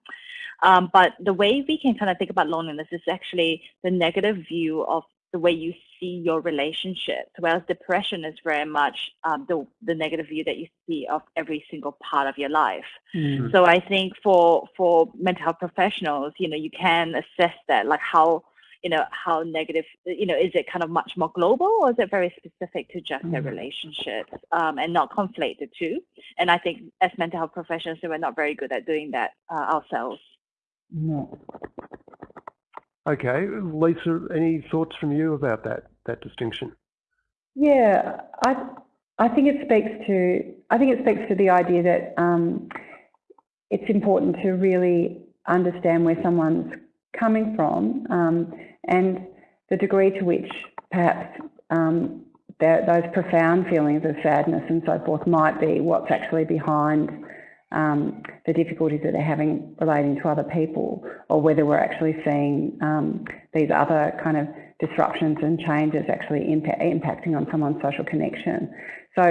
Um, but the way we can kind of think about loneliness is actually the negative view of the way you see your relationships, whereas depression is very much um, the, the negative view that you see of every single part of your life. Mm. So I think for for mental health professionals, you know, you can assess that, like how you know, how negative, you know, is it kind of much more global or is it very specific to just their mm-hmm. relationships um, and not conflate the two? And I think as mental health professionals, we're not very good at doing that uh, ourselves. No. Okay, Lisa, any thoughts from you about that that distinction? Yeah, I I think it speaks to I think it speaks to the idea that um, it's important to really understand where someone's coming from um, and the degree to which perhaps um, those profound feelings of sadness and so forth might be what's actually behind um, the difficulties that they're having relating to other people, or whether we're actually seeing um, these other kind of disruptions and changes actually impact, impacting on someone's social connection. So,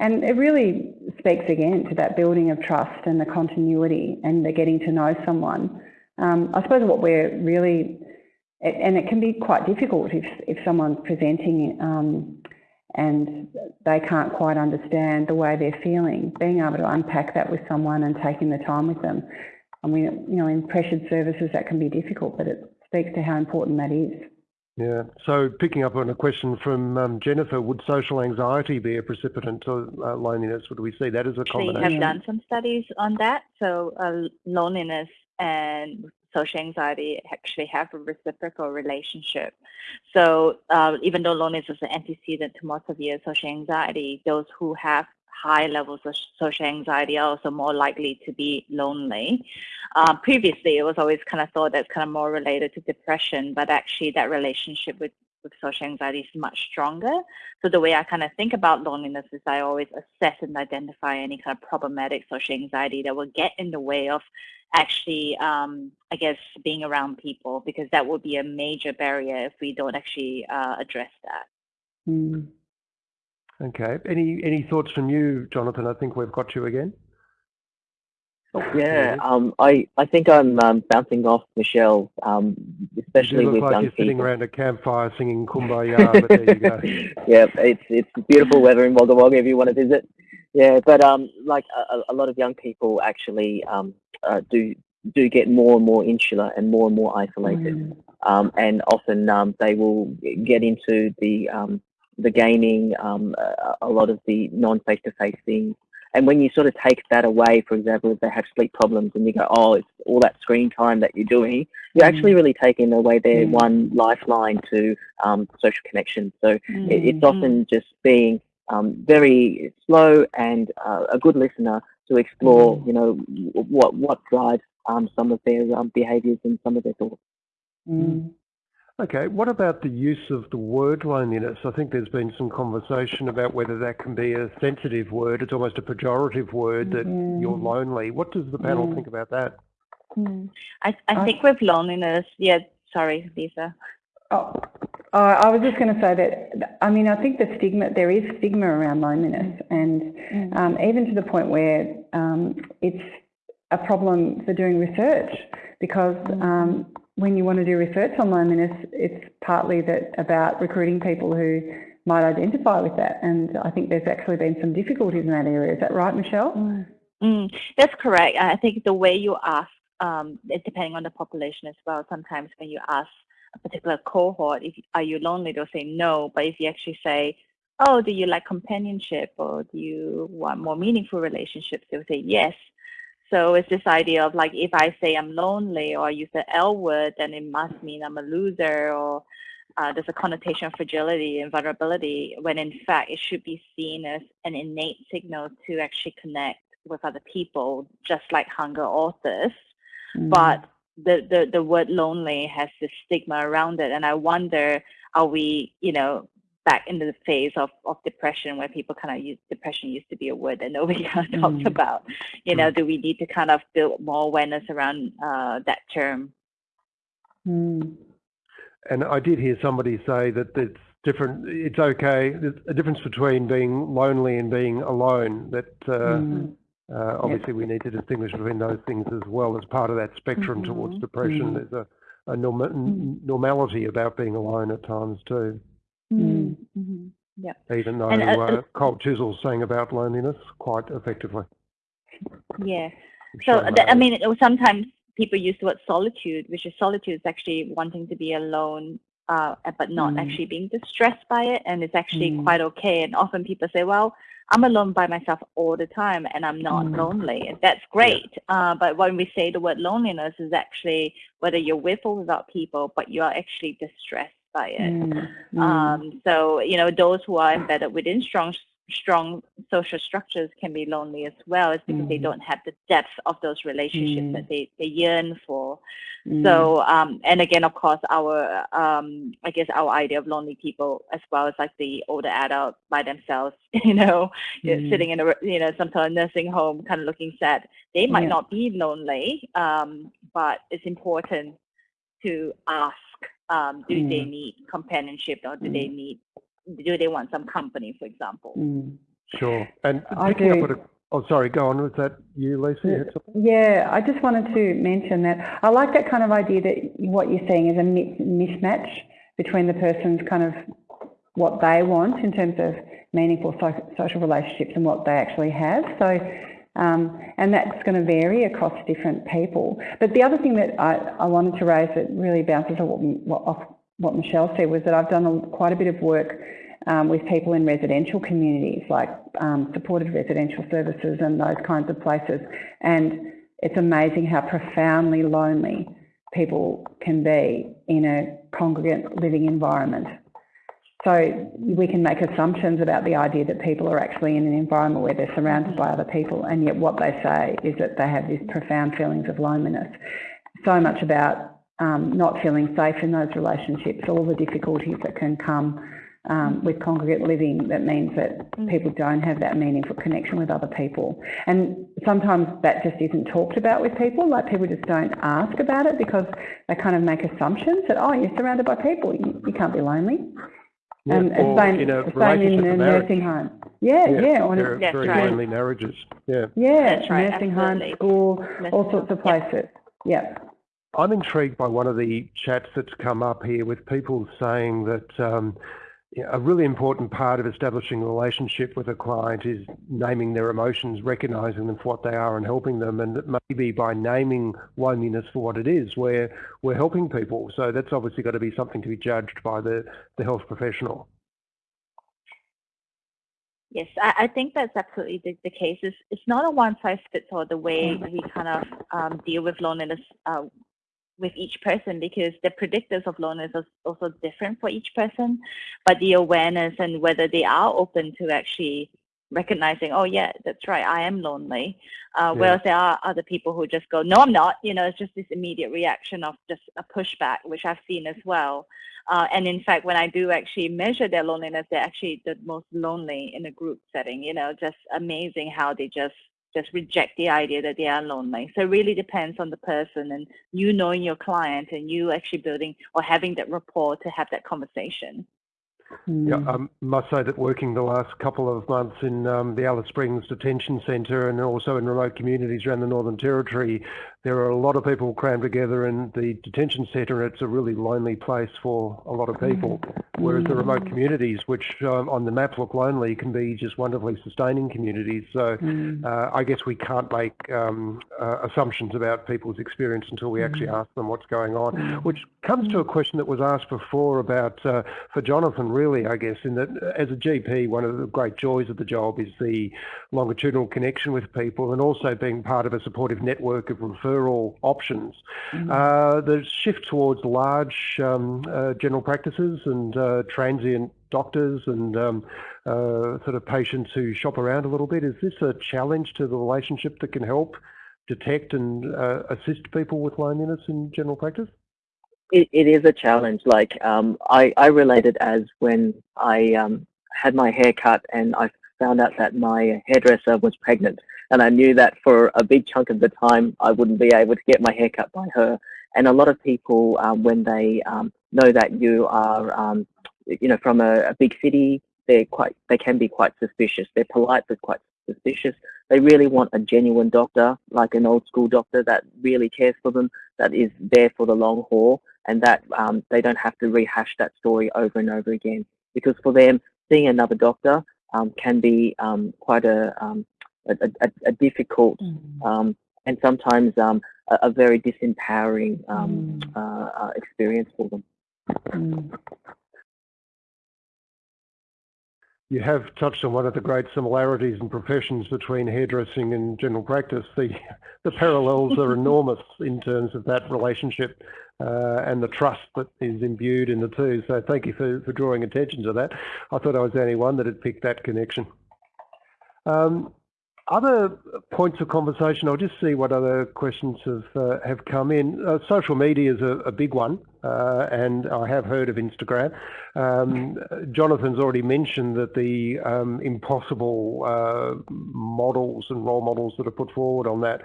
and it really speaks again to that building of trust and the continuity and the getting to know someone. Um, I suppose what we're really and it can be quite difficult if, if someone's presenting um, and they can't quite understand the way they're feeling. Being able to unpack that with someone and taking the time with them I mean, you know, in pressured services that can be difficult, but it speaks to how important that is. Yeah. So picking up on a question from um, Jennifer, would social anxiety be a precipitant to uh, loneliness? Would we see that as a combination? We have done some studies on that. So uh, loneliness and social anxiety actually have a reciprocal relationship. So uh, even though loneliness is an antecedent to more severe social anxiety, those who have high levels of social anxiety are also more likely to be lonely. Um, previously, it was always kind of thought that's kind of more related to depression, but actually that relationship with, with social anxiety is much stronger. So the way I kind of think about loneliness is I always assess and identify any kind of problematic social anxiety that will get in the way of actually, um, I guess, being around people, because that would be a major barrier if we don't actually uh, address that. Mm. Okay. Any any thoughts from you, Jonathan? I think we've got you again. Yeah, um, I, I think I'm um, bouncing off Michelle, um, especially you look with like young you're sitting around a campfire singing Kumbaya, but there you go. yeah, it's it's beautiful weather in Wagga Wagga if you want to visit. Yeah, but um, like a, a lot of young people actually um, uh, do do get more and more insular and more and more isolated, Mm. um, and often um, they will get into the um, the gaming, um, a, a lot of the non-face-to-face things. And when you sort of take that away, for example, if they have sleep problems and you go, oh, it's all that screen time that you're doing, you're Mm. actually really taking away their Mm. one lifeline to um, social connection. So it, it's often just being um, very slow and uh, a good listener to explore, Mm. you know, what what drives um, some of their um, behaviours and some of their thoughts. Mm. Okay. What about the use of the word loneliness? I think there's been some conversation about whether that can be a sensitive word. It's almost a pejorative word that Mm. you're lonely. What does the panel Mm. think about that? Mm. I, I I- think with loneliness, yeah, sorry, Lisa. Oh, oh, I was just going to say that, I mean, I think the stigma, there is stigma around loneliness and Mm. um, even to the point where um, it's a problem for doing research because um, when you want to do research on loneliness, it's partly that about recruiting people who might identify with that. And I think there's actually been some difficulties in that area. Is that right, Michelle? Mm. Mm, that's correct. I think the way you ask, um, depending on the population as well. Sometimes when you ask a particular cohort, if are you lonely, they'll say no. But if you actually say, oh, do you like companionship or do you want more meaningful relationships, they'll say yes. So it's this idea of like if I say I'm lonely or I use the L word, then it must mean I'm a loser or uh, there's a connotation of fragility and vulnerability when in fact it should be seen as an innate signal to actually connect with other people, just like hunger or thirst. Mm. But the, the, the word lonely has this stigma around it. And I wonder, are we, you know, back into the phase of, of depression where people kind of use depression used to be a word that nobody kind of talked Mm. about. You know, do we need to kind of build more awareness around uh, that term? Mm. And I did hear somebody say that it's different. It's okay. There's a difference between being lonely and being alone. That uh, Mm. uh, obviously we need to distinguish between those things as well as part of that spectrum towards Mhm. depression. Mm. There's a, a norma- normality about being alone at times too. Mm. Mhm. Even though And, uh, uh, Cold Chisel sang about loneliness quite effectively. Yeah. So the, I mean, it sometimes people use the word solitude, which is solitude is actually wanting to be alone, uh, but not Mm. actually being distressed by it, and it's actually Mm. quite okay. And often people say, "Well, I'm alone by myself all the time, and I'm not Mm. lonely." And that's great. Uh, but when we say the word loneliness, is actually whether you're with or without people, but you are actually distressed by it. Mm. Mm. Um, so you know, those who are embedded within strong strong social structures can be lonely as well. It's because they Mm. don't have the depth of those relationships Mm. that they, they yearn for. Mm. So um, and again, of course, our um, I guess our idea of lonely people as well as like the older adult by themselves, you know, Mm. sitting in a you know some sort of nursing home, kind of looking sad. They might Yeah. not be lonely, um, but it's important to ask um, do they Mm. need companionship or do Mm. they need do they want some company for example Mm. Sure. And I picking up do. at a, oh, sorry, go on. Was that you, Lisa? You? Yeah, I just wanted to mention that I like that kind of idea that what you're saying is a mismatch between the person's kind of what they want in terms of meaningful social relationships and what they actually have. So Um, and that's going to vary across different people. But the other thing that I, I wanted to raise that really bounces off what, what Michelle said was that I've done a, quite a bit of work um, with people in residential communities like um, supported residential services and those kinds of places. And it's amazing how profoundly lonely people can be in a congregate living environment. So we can make assumptions about the idea that people are actually in an environment where they're surrounded by other people, and yet what they say is that they have these profound feelings of loneliness. So much about um, not feeling safe in those relationships, all the difficulties that can come um, with congregate living that means that mm. people don't have that meaningful connection with other people. And sometimes that just isn't talked about with people, like people just don't ask about it because they kind of make assumptions that, oh, you're surrounded by people, you, you can't be lonely. Yeah, and it's same, in a same in a nursing home. Yeah, yeah. yeah on very, very right. lonely marriages. Yeah. Yeah, That's right, nursing absolutely. home, school, all sorts of places. Yeah. I'm intrigued by one of the chats that's come up here with people saying that um, a really important part of establishing a relationship with a client is naming their emotions, recognizing them for what they are and helping them. And maybe by naming loneliness for what it is, we're, we're helping people. So that's obviously got to be something to be judged by the, the health professional. Yes, I, I think that's absolutely the, the case. It's, it's not a one size fits all the way we kind of um, deal with loneliness uh, with each person because the predictors of loneliness are also different for each person, but the awareness and whether they are open to actually recognizing, oh yeah, that's right, I am lonely. Uh, yeah. Whereas there are other people who just go, no, I'm not. You know, it's just this immediate reaction of just a pushback, which I've seen as well. Uh, and in fact, when I do actually measure their loneliness, they're actually the most lonely in a group setting. You know, just amazing how they just just reject the idea that they are lonely. So it really depends on the person and you knowing your client and you actually building or having that rapport to have that conversation. Yeah, I um, must say that working the last couple of months in um, the Alice Springs Detention Centre and also in remote communities around the Northern Territory, there are a lot of people crammed together in the detention centre. It's a really lonely place for a lot of people. Whereas the remote mm. communities, which um, on the map look lonely, can be just wonderfully sustaining communities. So mm. uh, I guess we can't make um, uh, assumptions about people's experience until we actually mm. ask them what's going on. Which comes to a question that was asked before about, uh, for Jonathan, really, I guess, in that as a GP, one of the great joys of the job is the longitudinal connection with people and also being part of a supportive network of referral options. Mm-hmm. Uh, the shift towards large um, uh, general practices and uh, transient doctors and um, uh, sort of patients who shop around a little bit, is this a challenge to the relationship that can help detect and uh, assist people with loneliness in general practice? It, it is a challenge. Like um, I, I as when I um, had my hair cut and I found out that my hairdresser was pregnant. And I knew that for a big chunk of the time, I wouldn't be able to get my hair cut by her. And a lot of people, um, when they um, know that you are, um, you know, from a, a, big city, they're quite, they can be quite suspicious. They're polite, but quite suspicious. They really want a genuine doctor, like an old school doctor that really cares for them, that is there for the long haul, and that um, they don't have to rehash that story over and over again. Because for them, seeing another doctor um, can be um, quite a, um, a, a, a, difficult mm. and sometimes um, a, a, very disempowering mm. uh, uh, experience for them. Mm. You have touched on one of the great similarities in professions between hairdressing and general practice. The, the parallels are enormous in terms of that relationship uh, and the trust that is imbued in the two. So thank you for, for drawing attention to that. I thought I was the only one that had picked that connection. Um, other points of conversation, I'll just see what other questions have uh, have come in. Uh, social media is a, a big one, uh, and I have heard of Instagram. Um, Jonathan's already mentioned that the um, impossible uh, models and role models that are put forward on that.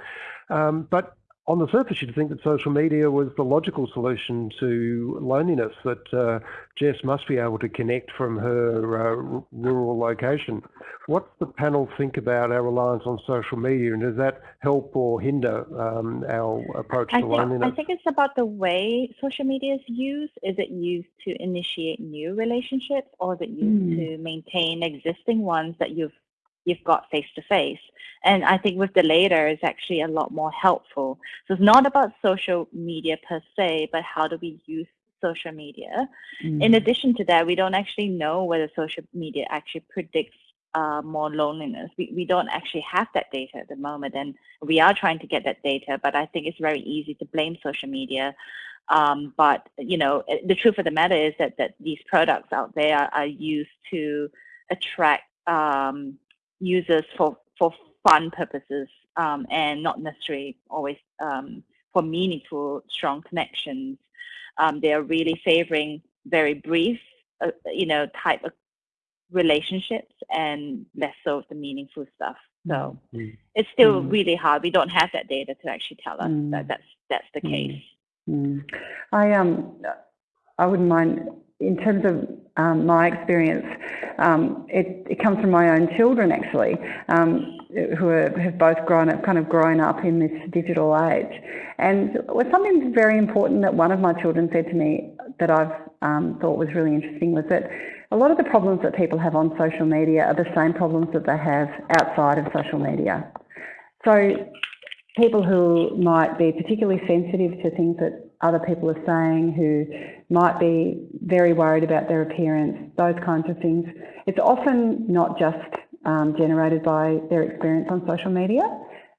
Um, but on the surface, you'd think that social media was the logical solution to loneliness, that uh, Jess must be able to connect from her uh, rural location. What's the panel think about our reliance on social media, and does that help or hinder um, our approach I to think, loneliness? I think it's about the way social media is used. Is it used to initiate new relationships, or is it used mm. to maintain existing ones that you've you've got face to face. And I think with the later is actually a lot more helpful. So it's not about social media per se, but how do we use social media? Mm. In addition to that, we don't actually know whether social media actually predicts uh, more loneliness. We, we don't actually have that data at the moment, and we are trying to get that data, but I think it's very easy to blame social media. Um, but, you know, the truth of the matter is that, that these products out there are, are used to attract um, users for, for fun purposes um, and not necessarily always um, for meaningful, strong connections. Um, they are really favoring very brief, uh, you know, type of relationships and less so of the meaningful stuff. So mm. it's still mm. really hard. We don't have that data to actually tell us mm. that that's that's the mm. case. Mm. I um I wouldn't mind in terms of um, my experience. Um, it, it, comes from my own children actually, um, who are, have both grown up, kind of grown up in this digital age. And something very important that one of my children said to me that I've um, thought was really interesting was that a lot of the problems that people have on social media are the same problems that they have outside of social media. So people who might be particularly sensitive to things that other people are saying, who might be very worried about their appearance, those kinds of things. It's often not just um, generated by their experience on social media.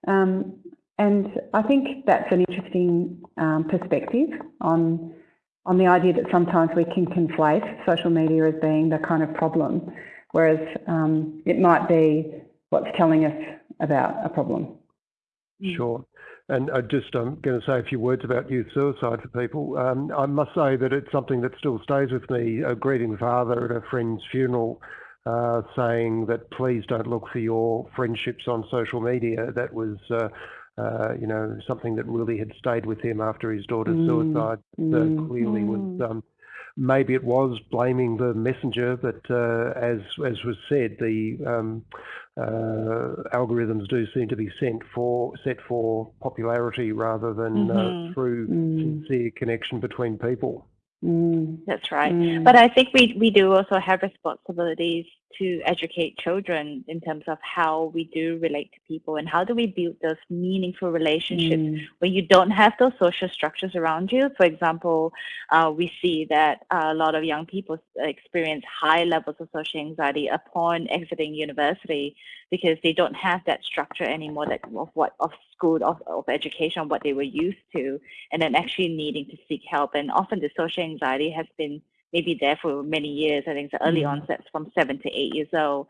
Um, and I think that's an interesting um, perspective on on the idea that sometimes we can conflate social media as being the kind of problem, whereas um, it might be what's telling us about a problem. Sure. And I just I'm going to say a few words about youth suicide for people. Um, I must say that it's something that still stays with me. A grieving father at a friend's funeral uh, saying that please don't look for your friendships on social media. That was uh, uh, you know, something that really had stayed with him after his daughter's mm. suicide. Mm. clearly was mm. um, maybe it was blaming the messenger, but uh, as as was said, the um, algorithms do seem to be sent for set for popularity rather than mm -hmm. through mm. sincere connection between people. Mm, that's right. Mm. But I think we, we do also have responsibilities to educate children in terms of how we do relate to people and how do we build those meaningful relationships mm. when you don't have those social structures around you. For example, uh, we see that a lot of young people experience high levels of social anxiety upon exiting university because they don't have that structure anymore that of what of school of, of education what they were used to and then actually needing to seek help and often the social anxiety has been maybe there for many years i think the early mm. onsets from seven to eight years old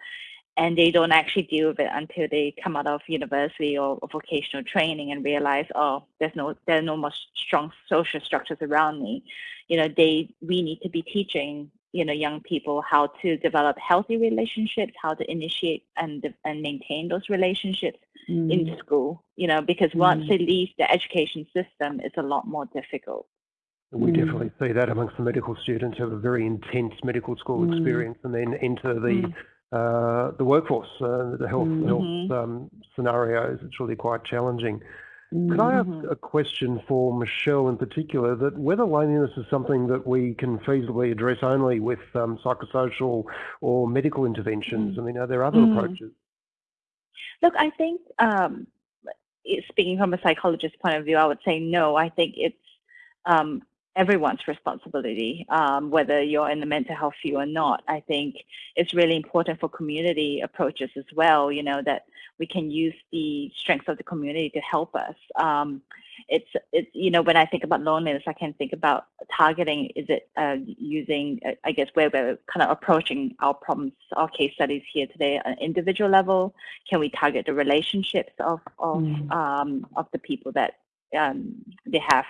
and they don't actually deal with it until they come out of university or, or vocational training and realize oh there's no there are no more strong social structures around me you know they we need to be teaching you know young people how to develop healthy relationships how to initiate and and maintain those relationships mm. in school you know because mm. once they leave the education system it's a lot more difficult we mm. definitely see that amongst the medical students who have a very intense medical school mm. experience and then enter the mm. uh, the workforce, uh, the health, -hmm. health um, scenarios. It's really quite challenging. Could I ask mm-hmm. a question for Michelle in particular that whether loneliness is something that we can feasibly address only with um, psychosocial or medical interventions? I mean, are there other mm. approaches? Look, I think um, speaking from a psychologist's point of view, I would say no. I think it's um, everyone's responsibility, um, whether you're in the mental health field or not. I think it's really important for community approaches as well, you know, that we can use the strengths of the community to help us. Um, it's, it's, you know, when I think about loneliness, I can think about targeting, is it uh, using, uh, I guess, where we're kind of approaching our problems, our case studies here today at an individual level? Can we target the relationships of, of, mm. um, of the people that um, they have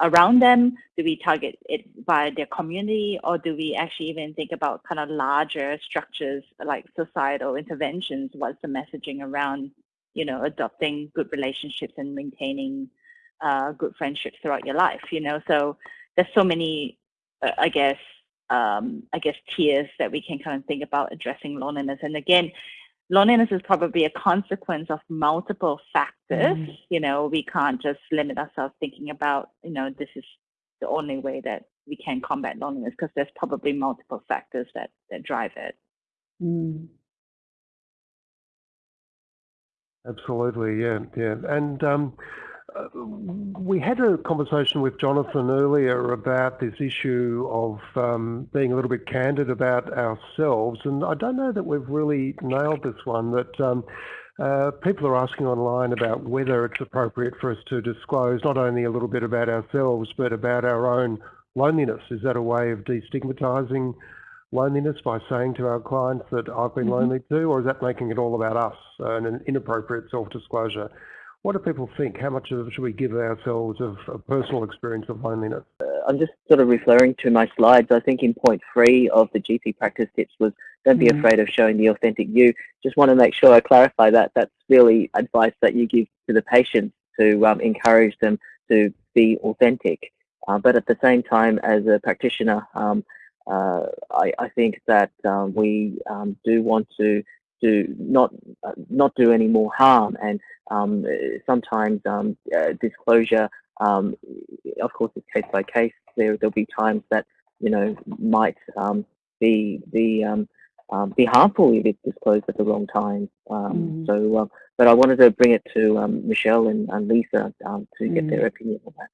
around them? Do we target it via their community or do we actually even think about kind of larger structures like societal interventions? What's the messaging around, you know, adopting good relationships and maintaining uh, good friendships throughout your life, you know? So there's so many, uh, I guess, um, I guess tiers that we can kind of think about addressing loneliness. And again, loneliness is probably a consequence of multiple factors. Mm. You know, we can't just limit ourselves thinking about, you know, this is the only way that we can combat loneliness because there's probably multiple factors that, that drive it. Mm. Absolutely, yeah, yeah. And um, uh, we had a conversation with Jonathan earlier about this issue of um, being a little bit candid about ourselves, and I don't know that we've really nailed this one. That um, uh, people are asking online about whether it's appropriate for us to disclose not only a little bit about ourselves, but about our own loneliness. Is that a way of destigmatizing loneliness by saying to our clients that I've been mm -hmm. lonely too, or is that making it all about us and an inappropriate self-disclosure? What do people think? How much of should we give ourselves of a personal experience of loneliness? Uh, I'm just sort of referring to my slides. I think in point three of the GP practice tips was don't be mm. afraid of showing the authentic you. Just want to make sure I clarify that. That's really advice that you give to the patients to um, encourage them to be authentic. Uh, but at the same time, as a practitioner, um, uh, I, I, think that um, we um, do want to do not uh, not do any more harm, and um, sometimes um, uh, disclosure, um, of course, it's case by case. There there'll be times that you know might um, be be be harmful if it's disclosed at the wrong time. Mm. So, but I wanted to bring it to Michelle and, and Lisa to mm. get their mm. opinion on that.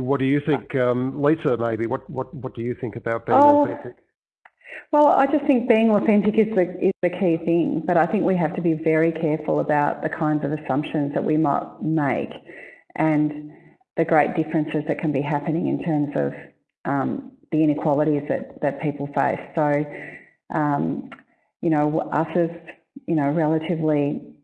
What do you think, um, Lisa? Maybe what what what do you think about being oh, authentic? Well, I just think being authentic is the is the key thing, but I think we have to be very careful about the kinds of assumptions that we might make, and the great differences that can be happening in terms of um, the inequalities that that people face. So, um, you know, us as you know relatively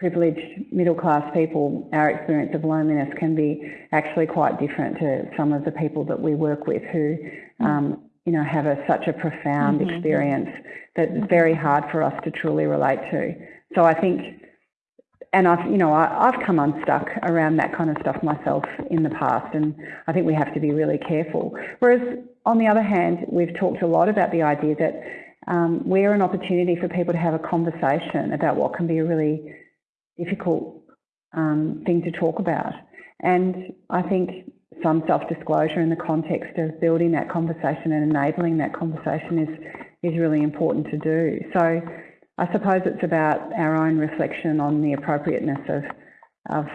privileged middle class people, our experience of loneliness can be actually quite different to some of the people that we work with who, um, you know, have a, such a profound mm -hmm. experience that it's very hard for us to truly relate to. So I think, and I've, you know, I, I've come unstuck around that kind of stuff myself in the past, and I think we have to be really careful. Whereas on the other hand, we've talked a lot about the idea that um, we're an opportunity for people to have a conversation about what can be a really difficult um, thing to talk about. And I think some self-disclosure in the context of building that conversation and enabling that conversation is, is really important to do. So I suppose it's about our own reflection on the appropriateness of, of,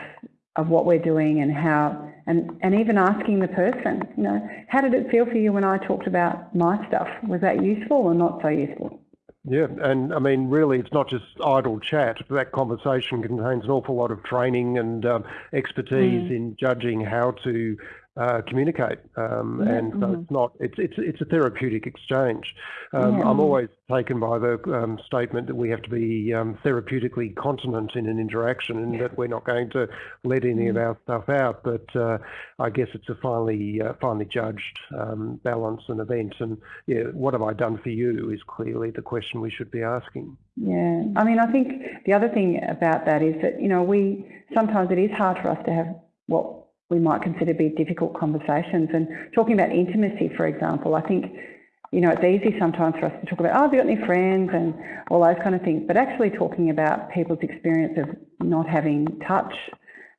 of what we're doing and how, and, and even asking the person, you know, how did it feel for you when I talked about my stuff? Was that useful or not so useful? Yeah, and I mean, really, it's not just idle chat. That conversation contains an awful lot of training and um, expertise mm. in judging how to uh, communicate, um, yeah, and so mm-hmm. it's not. It's it's it's a therapeutic exchange. Um, yeah. I'm always taken by the um, statement that we have to be um, therapeutically continent in an interaction, and that we're not going to let any of mm. our stuff out. But uh, I guess it's a finely uh, finely judged um, balance and event. And yeah, what have I done for you is clearly the question we should be asking. Yeah, I mean, I think the other thing about that is that you know we sometimes it is hard for us to have what we might consider to be difficult conversations. And talking about intimacy, for example, I think, you know, it's easy sometimes for us to talk about, oh, have you got any friends and all those kind of things, but actually talking about people's experience of not having touch,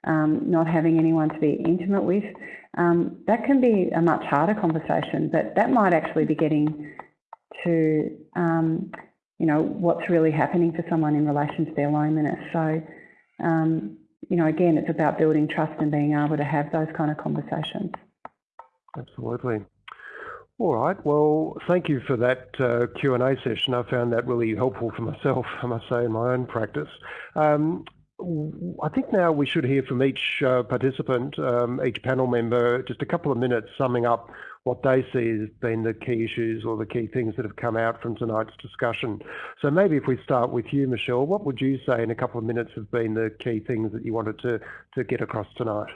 um, not having anyone to be intimate with, um, that can be a much harder conversation, but that might actually be getting to, um, you know, what's really happening for someone in relation to their loneliness. So, um, you know, again, it's about building trust and being able to have those kind of conversations. Absolutely. All right. Well, thank you for that uh, Q&A session. I found that really helpful for myself, I must say, in my own practice. Um, I think now we should hear from each uh, participant, um, each panel member, just a couple of minutes summing up what they see as being the key issues or the key things that have come out from tonight's discussion. So maybe if we start with you, Michelle, what would you say in a couple of minutes have been the key things that you wanted to, to get across tonight?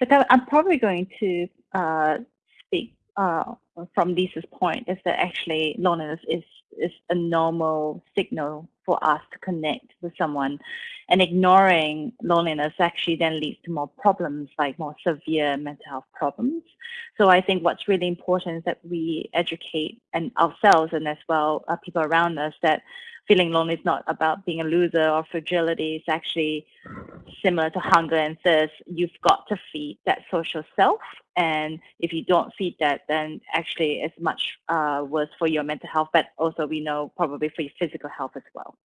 But I'm probably going to uh, speak uh, from Lisa's point is that actually loneliness is is a normal signal for us to connect with someone. And ignoring loneliness actually then leads to more problems, like more severe mental health problems. So I think what's really important is that we educate and ourselves and as well uh, people around us that feeling lonely is not about being a loser or fragility. It's actually similar to hunger and thirst. You've got to feed that social self. And if you don't feed that, then actually it's much uh, worse for your mental health, but also we know probably for your physical health as well.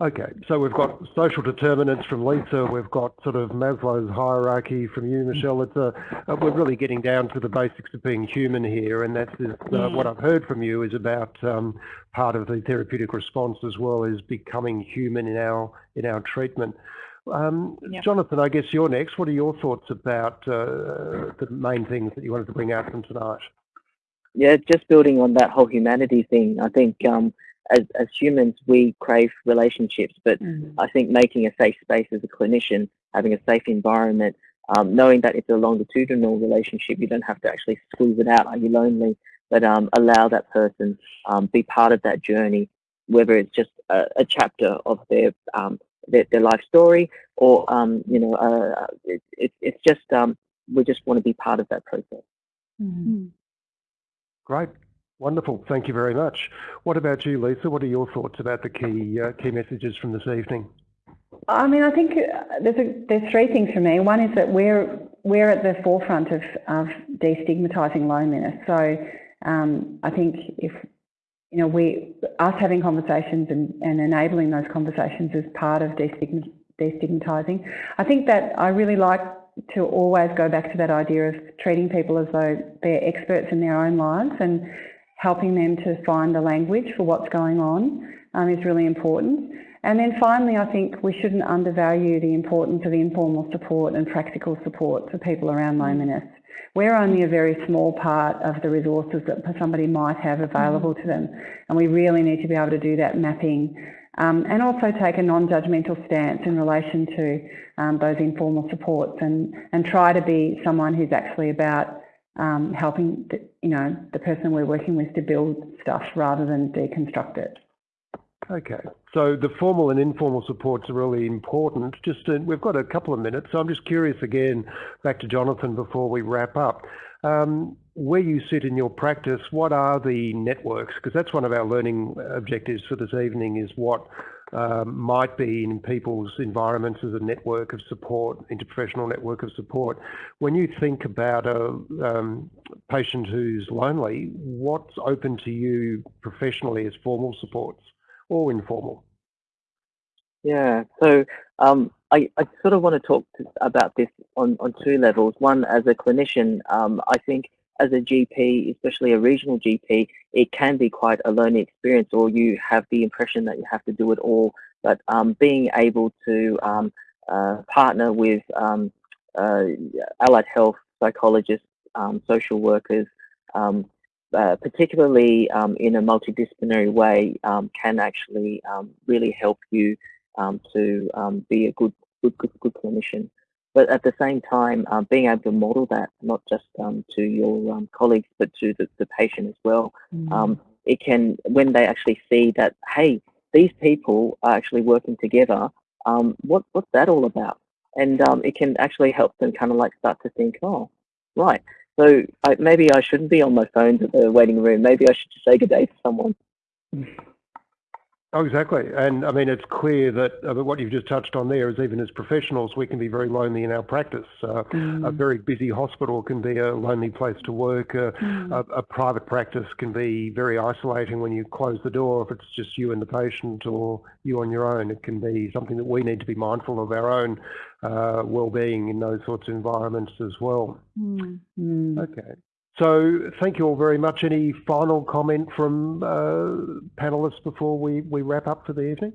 Okay, so we've got social determinants from Lisa, we've got sort of Maslow's hierarchy from you, Michelle. It's a, uh, we're really getting down to the basics of being human here, and that's uh, what I've heard from you is about um, part of the therapeutic response as well is becoming human in our in our treatment. Um, yep. Jonathan, I guess you're next. What are your thoughts about uh, the main things that you wanted to bring out from tonight? Yeah, just building on that whole humanity thing, I think um, as, as humans, we crave relationships, but mm. I think making a safe space as a clinician, having a safe environment, um, knowing that it's a longitudinal relationship, you don't have to actually squeeze it out, are you lonely? But um, allow that person um, be part of that journey, whether it's just a, a chapter of their, um, their, their life story, or um, you know, uh, it, it, it's just um, we just want to be part of that process. Mm. Great. Wonderful. Thank you very much. What about you, Lisa? What are your thoughts about the key uh, key messages from this evening? I mean, I think uh, there's a, there's three things for me. One is that we're we're at the forefront of, of destigmatizing loneliness. So um, I think if you know we us having conversations and, and enabling those conversations is part of destigmatizing. I think that I really like to always go back to that idea of treating people as though they're experts in their own lives and helping them to find the language for what's going on um, is really important. And then finally, I think we shouldn't undervalue the importance of informal support and practical support for people around loneliness. We're only a very small part of the resources that somebody might have available to them. And we really need to be able to do that mapping um, and also take a non-judgmental stance in relation to um, those informal supports and, and try to be someone who's actually about um, helping the, you know the person we're working with to build stuff rather than deconstruct it. Okay, so the formal and informal supports are really important. Just to, we've got a couple of minutes, so I'm just curious again, back to Jonathan before we wrap up. Um, where you sit in your practice, what are the networks? Because that's one of our learning objectives for this evening is what um, might be in people's environments as a network of support, interprofessional network of support. When you think about a um, patient who's lonely, what's open to you professionally as formal supports or informal? Yeah, so um, I, I, sort of want to talk to, about this on, on two levels. One, as a clinician, um, I think as a GP, especially a regional GP, it can be quite a lonely experience, or you have the impression that you have to do it all. But um, being able to um, uh, partner with um, uh, allied health psychologists, um, social workers, um, uh, particularly um, in a multidisciplinary way, can actually really help you to be a good, good, good, good clinician. But at the same time, um, being able to model that not just um, to your um, colleagues but to the, the patient as well, mm. it can when they actually see that hey, these people are actually working together. Um, what what's that all about? And um, it can actually help them kind of like start to think, oh, right. So I, maybe I shouldn't be on my phone at the waiting room. Maybe I should just say good day to someone. Oh, exactly. And I mean, it's clear that uh, what you've just touched on there is even as professionals, we can be very lonely in our practice. Uh, mm. A very busy hospital can be a lonely place to work. Uh, mm. a, a, private practice can be very isolating when you close the door. If it's just you and the patient or you on your own, it can be something that we need to be mindful of our own uh, well-being in those sorts of environments as well. Mm. Okay. So thank you all very much. Any final comment from uh, panelists before we, we wrap up for the evening?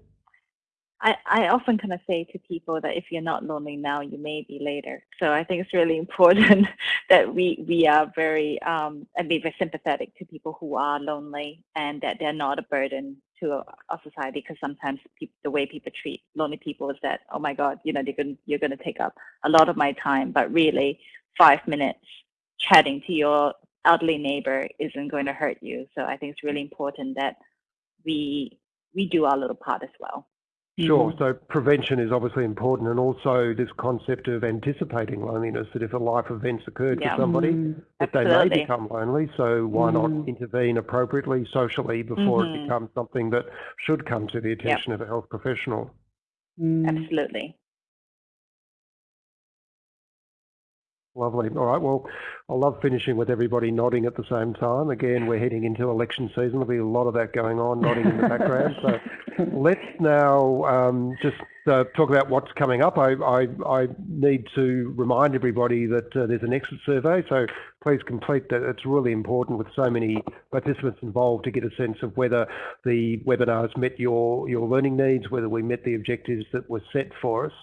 I, I often kind of say to people that if you're not lonely now, you may be later. So I think it's really important that we, we are very, um, and be very sympathetic to people who are lonely and that they're not a burden to our society because sometimes people, the way people treat lonely people is that, oh my God, you know, they're gonna, you're going to take up a lot of my time, but really five minutes chatting to your elderly neighbor isn't going to hurt you. So I think it's really important that we we do our little part as well. Sure. So prevention is obviously important, and also this concept of anticipating loneliness. That if a life event's occurred yeah. for somebody, mm, that they may become lonely. So why mm. not intervene appropriately socially before mm-hmm. it becomes something that should come to the attention yep. of a health professional? Mm. Absolutely. Lovely. All right. Well, I love finishing with everybody nodding at the same time. Again, we're heading into election season. There'll be a lot of that going on, nodding in the background. So let's now um, just uh, talk about what's coming up. I, I, I need to remind everybody that uh, there's an exit survey. So please complete that. It's really important with so many participants involved to get a sense of whether the webinars met your, your learning needs, whether we met the objectives that were set for us.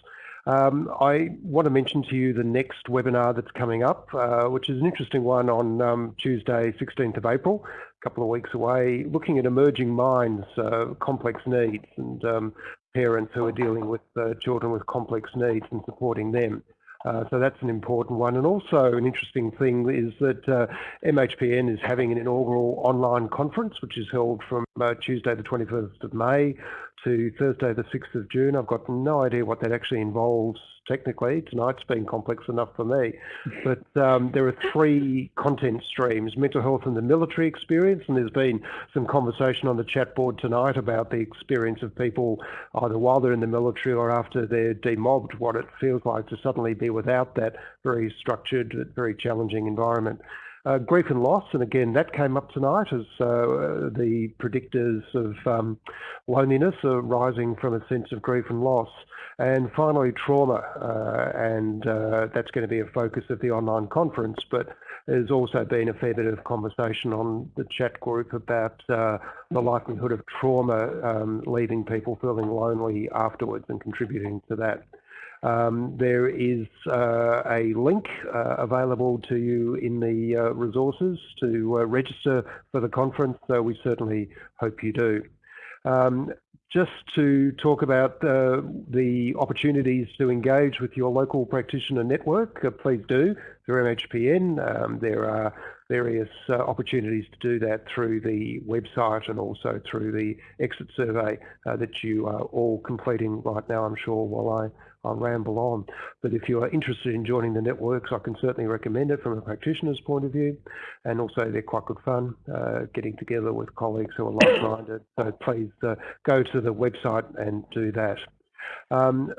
Um, I want to mention to you the next webinar that's coming up, uh, which is an interesting one on um, Tuesday, 16th of April, a couple of weeks away, looking at emerging minds, uh, complex needs, and um, parents who are dealing with uh, children with complex needs and supporting them. Uh, so that's an important one. And also an interesting thing is that uh, MHPN is having an inaugural online conference, which is held from uh, Tuesday the 21st of May to Thursday the 6th of June. I've got no idea what that actually involves technically. Tonight's been complex enough for me. But um, there are three content streams, mental health and the military experience, and there's been some conversation on the chat board tonight about the experience of people either while they're in the military or after they're demobbed, what it feels like to suddenly be without that very structured, very challenging environment. Uh, grief and loss, and again, that came up tonight as uh, the predictors of um, loneliness are rising from a sense of grief and loss. And finally, trauma, uh, and uh, that's going to be a focus of the online conference, but there's also been a fair bit of conversation on the chat group about uh, the likelihood of trauma um, leaving people feeling lonely afterwards and contributing to that. Um, there is uh, a link uh, available to you in the uh, resources to uh, register for the conference, so we certainly hope you do. Um, just to talk about uh, the opportunities to engage with your local practitioner network, uh, please do through MHPN. Um, there are various opportunities to do that through the website and also through the exit survey that you are all completing right now, I'm sure, while I I'll ramble on. But if you are interested in joining the networks, I can certainly recommend it from a practitioner's point of view. And also they're quite good fun, uh, getting together with colleagues who are like-minded. So please uh, go to the website and do that. Um,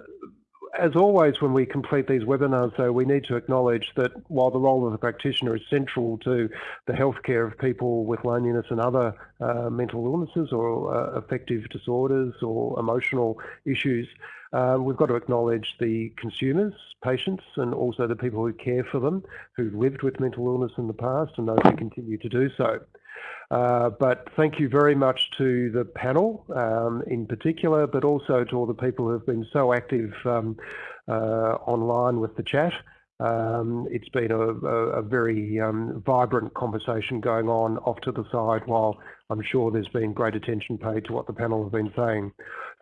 as always, when we complete these webinars, though, we need to acknowledge that while the role of the practitioner is central to the healthcare of people with loneliness and other uh, mental illnesses or uh, affective disorders or emotional issues, uh, we've got to acknowledge the consumers, patients, and also the people who care for them, who've lived with mental illness in the past and those who continue to do so. Uh, but thank you very much to the panel um, in particular, but also to all the people who have been so active um, uh, online with the chat. Um, it's been a, a, a very um, vibrant conversation going on off to the side while I'm sure there's been great attention paid to what the panel have been saying.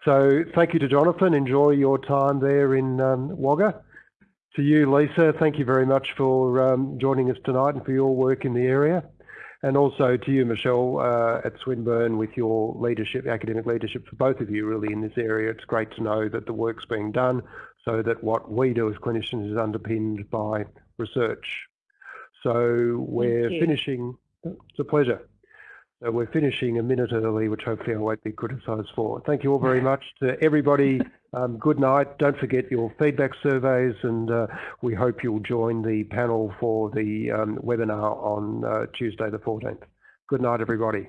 So thank you to Jonathan. Enjoy your time there in um, Wagga. To you, Lisa, thank you very much for um, joining us tonight and for your work in the area. And also to you, Michelle, uh, at Swinburne with your leadership, academic leadership for both of you really in this area. It's great to know that the work's being done so that what we do as clinicians is underpinned by research. So we're finishing, it's a pleasure. So we're finishing a minute early, which hopefully I won't be criticised for. Thank you all very much to everybody. Um, good night. Don't forget your feedback surveys, and uh, we hope you'll join the panel for the um, webinar on uh, Tuesday the 14th. Good night, everybody.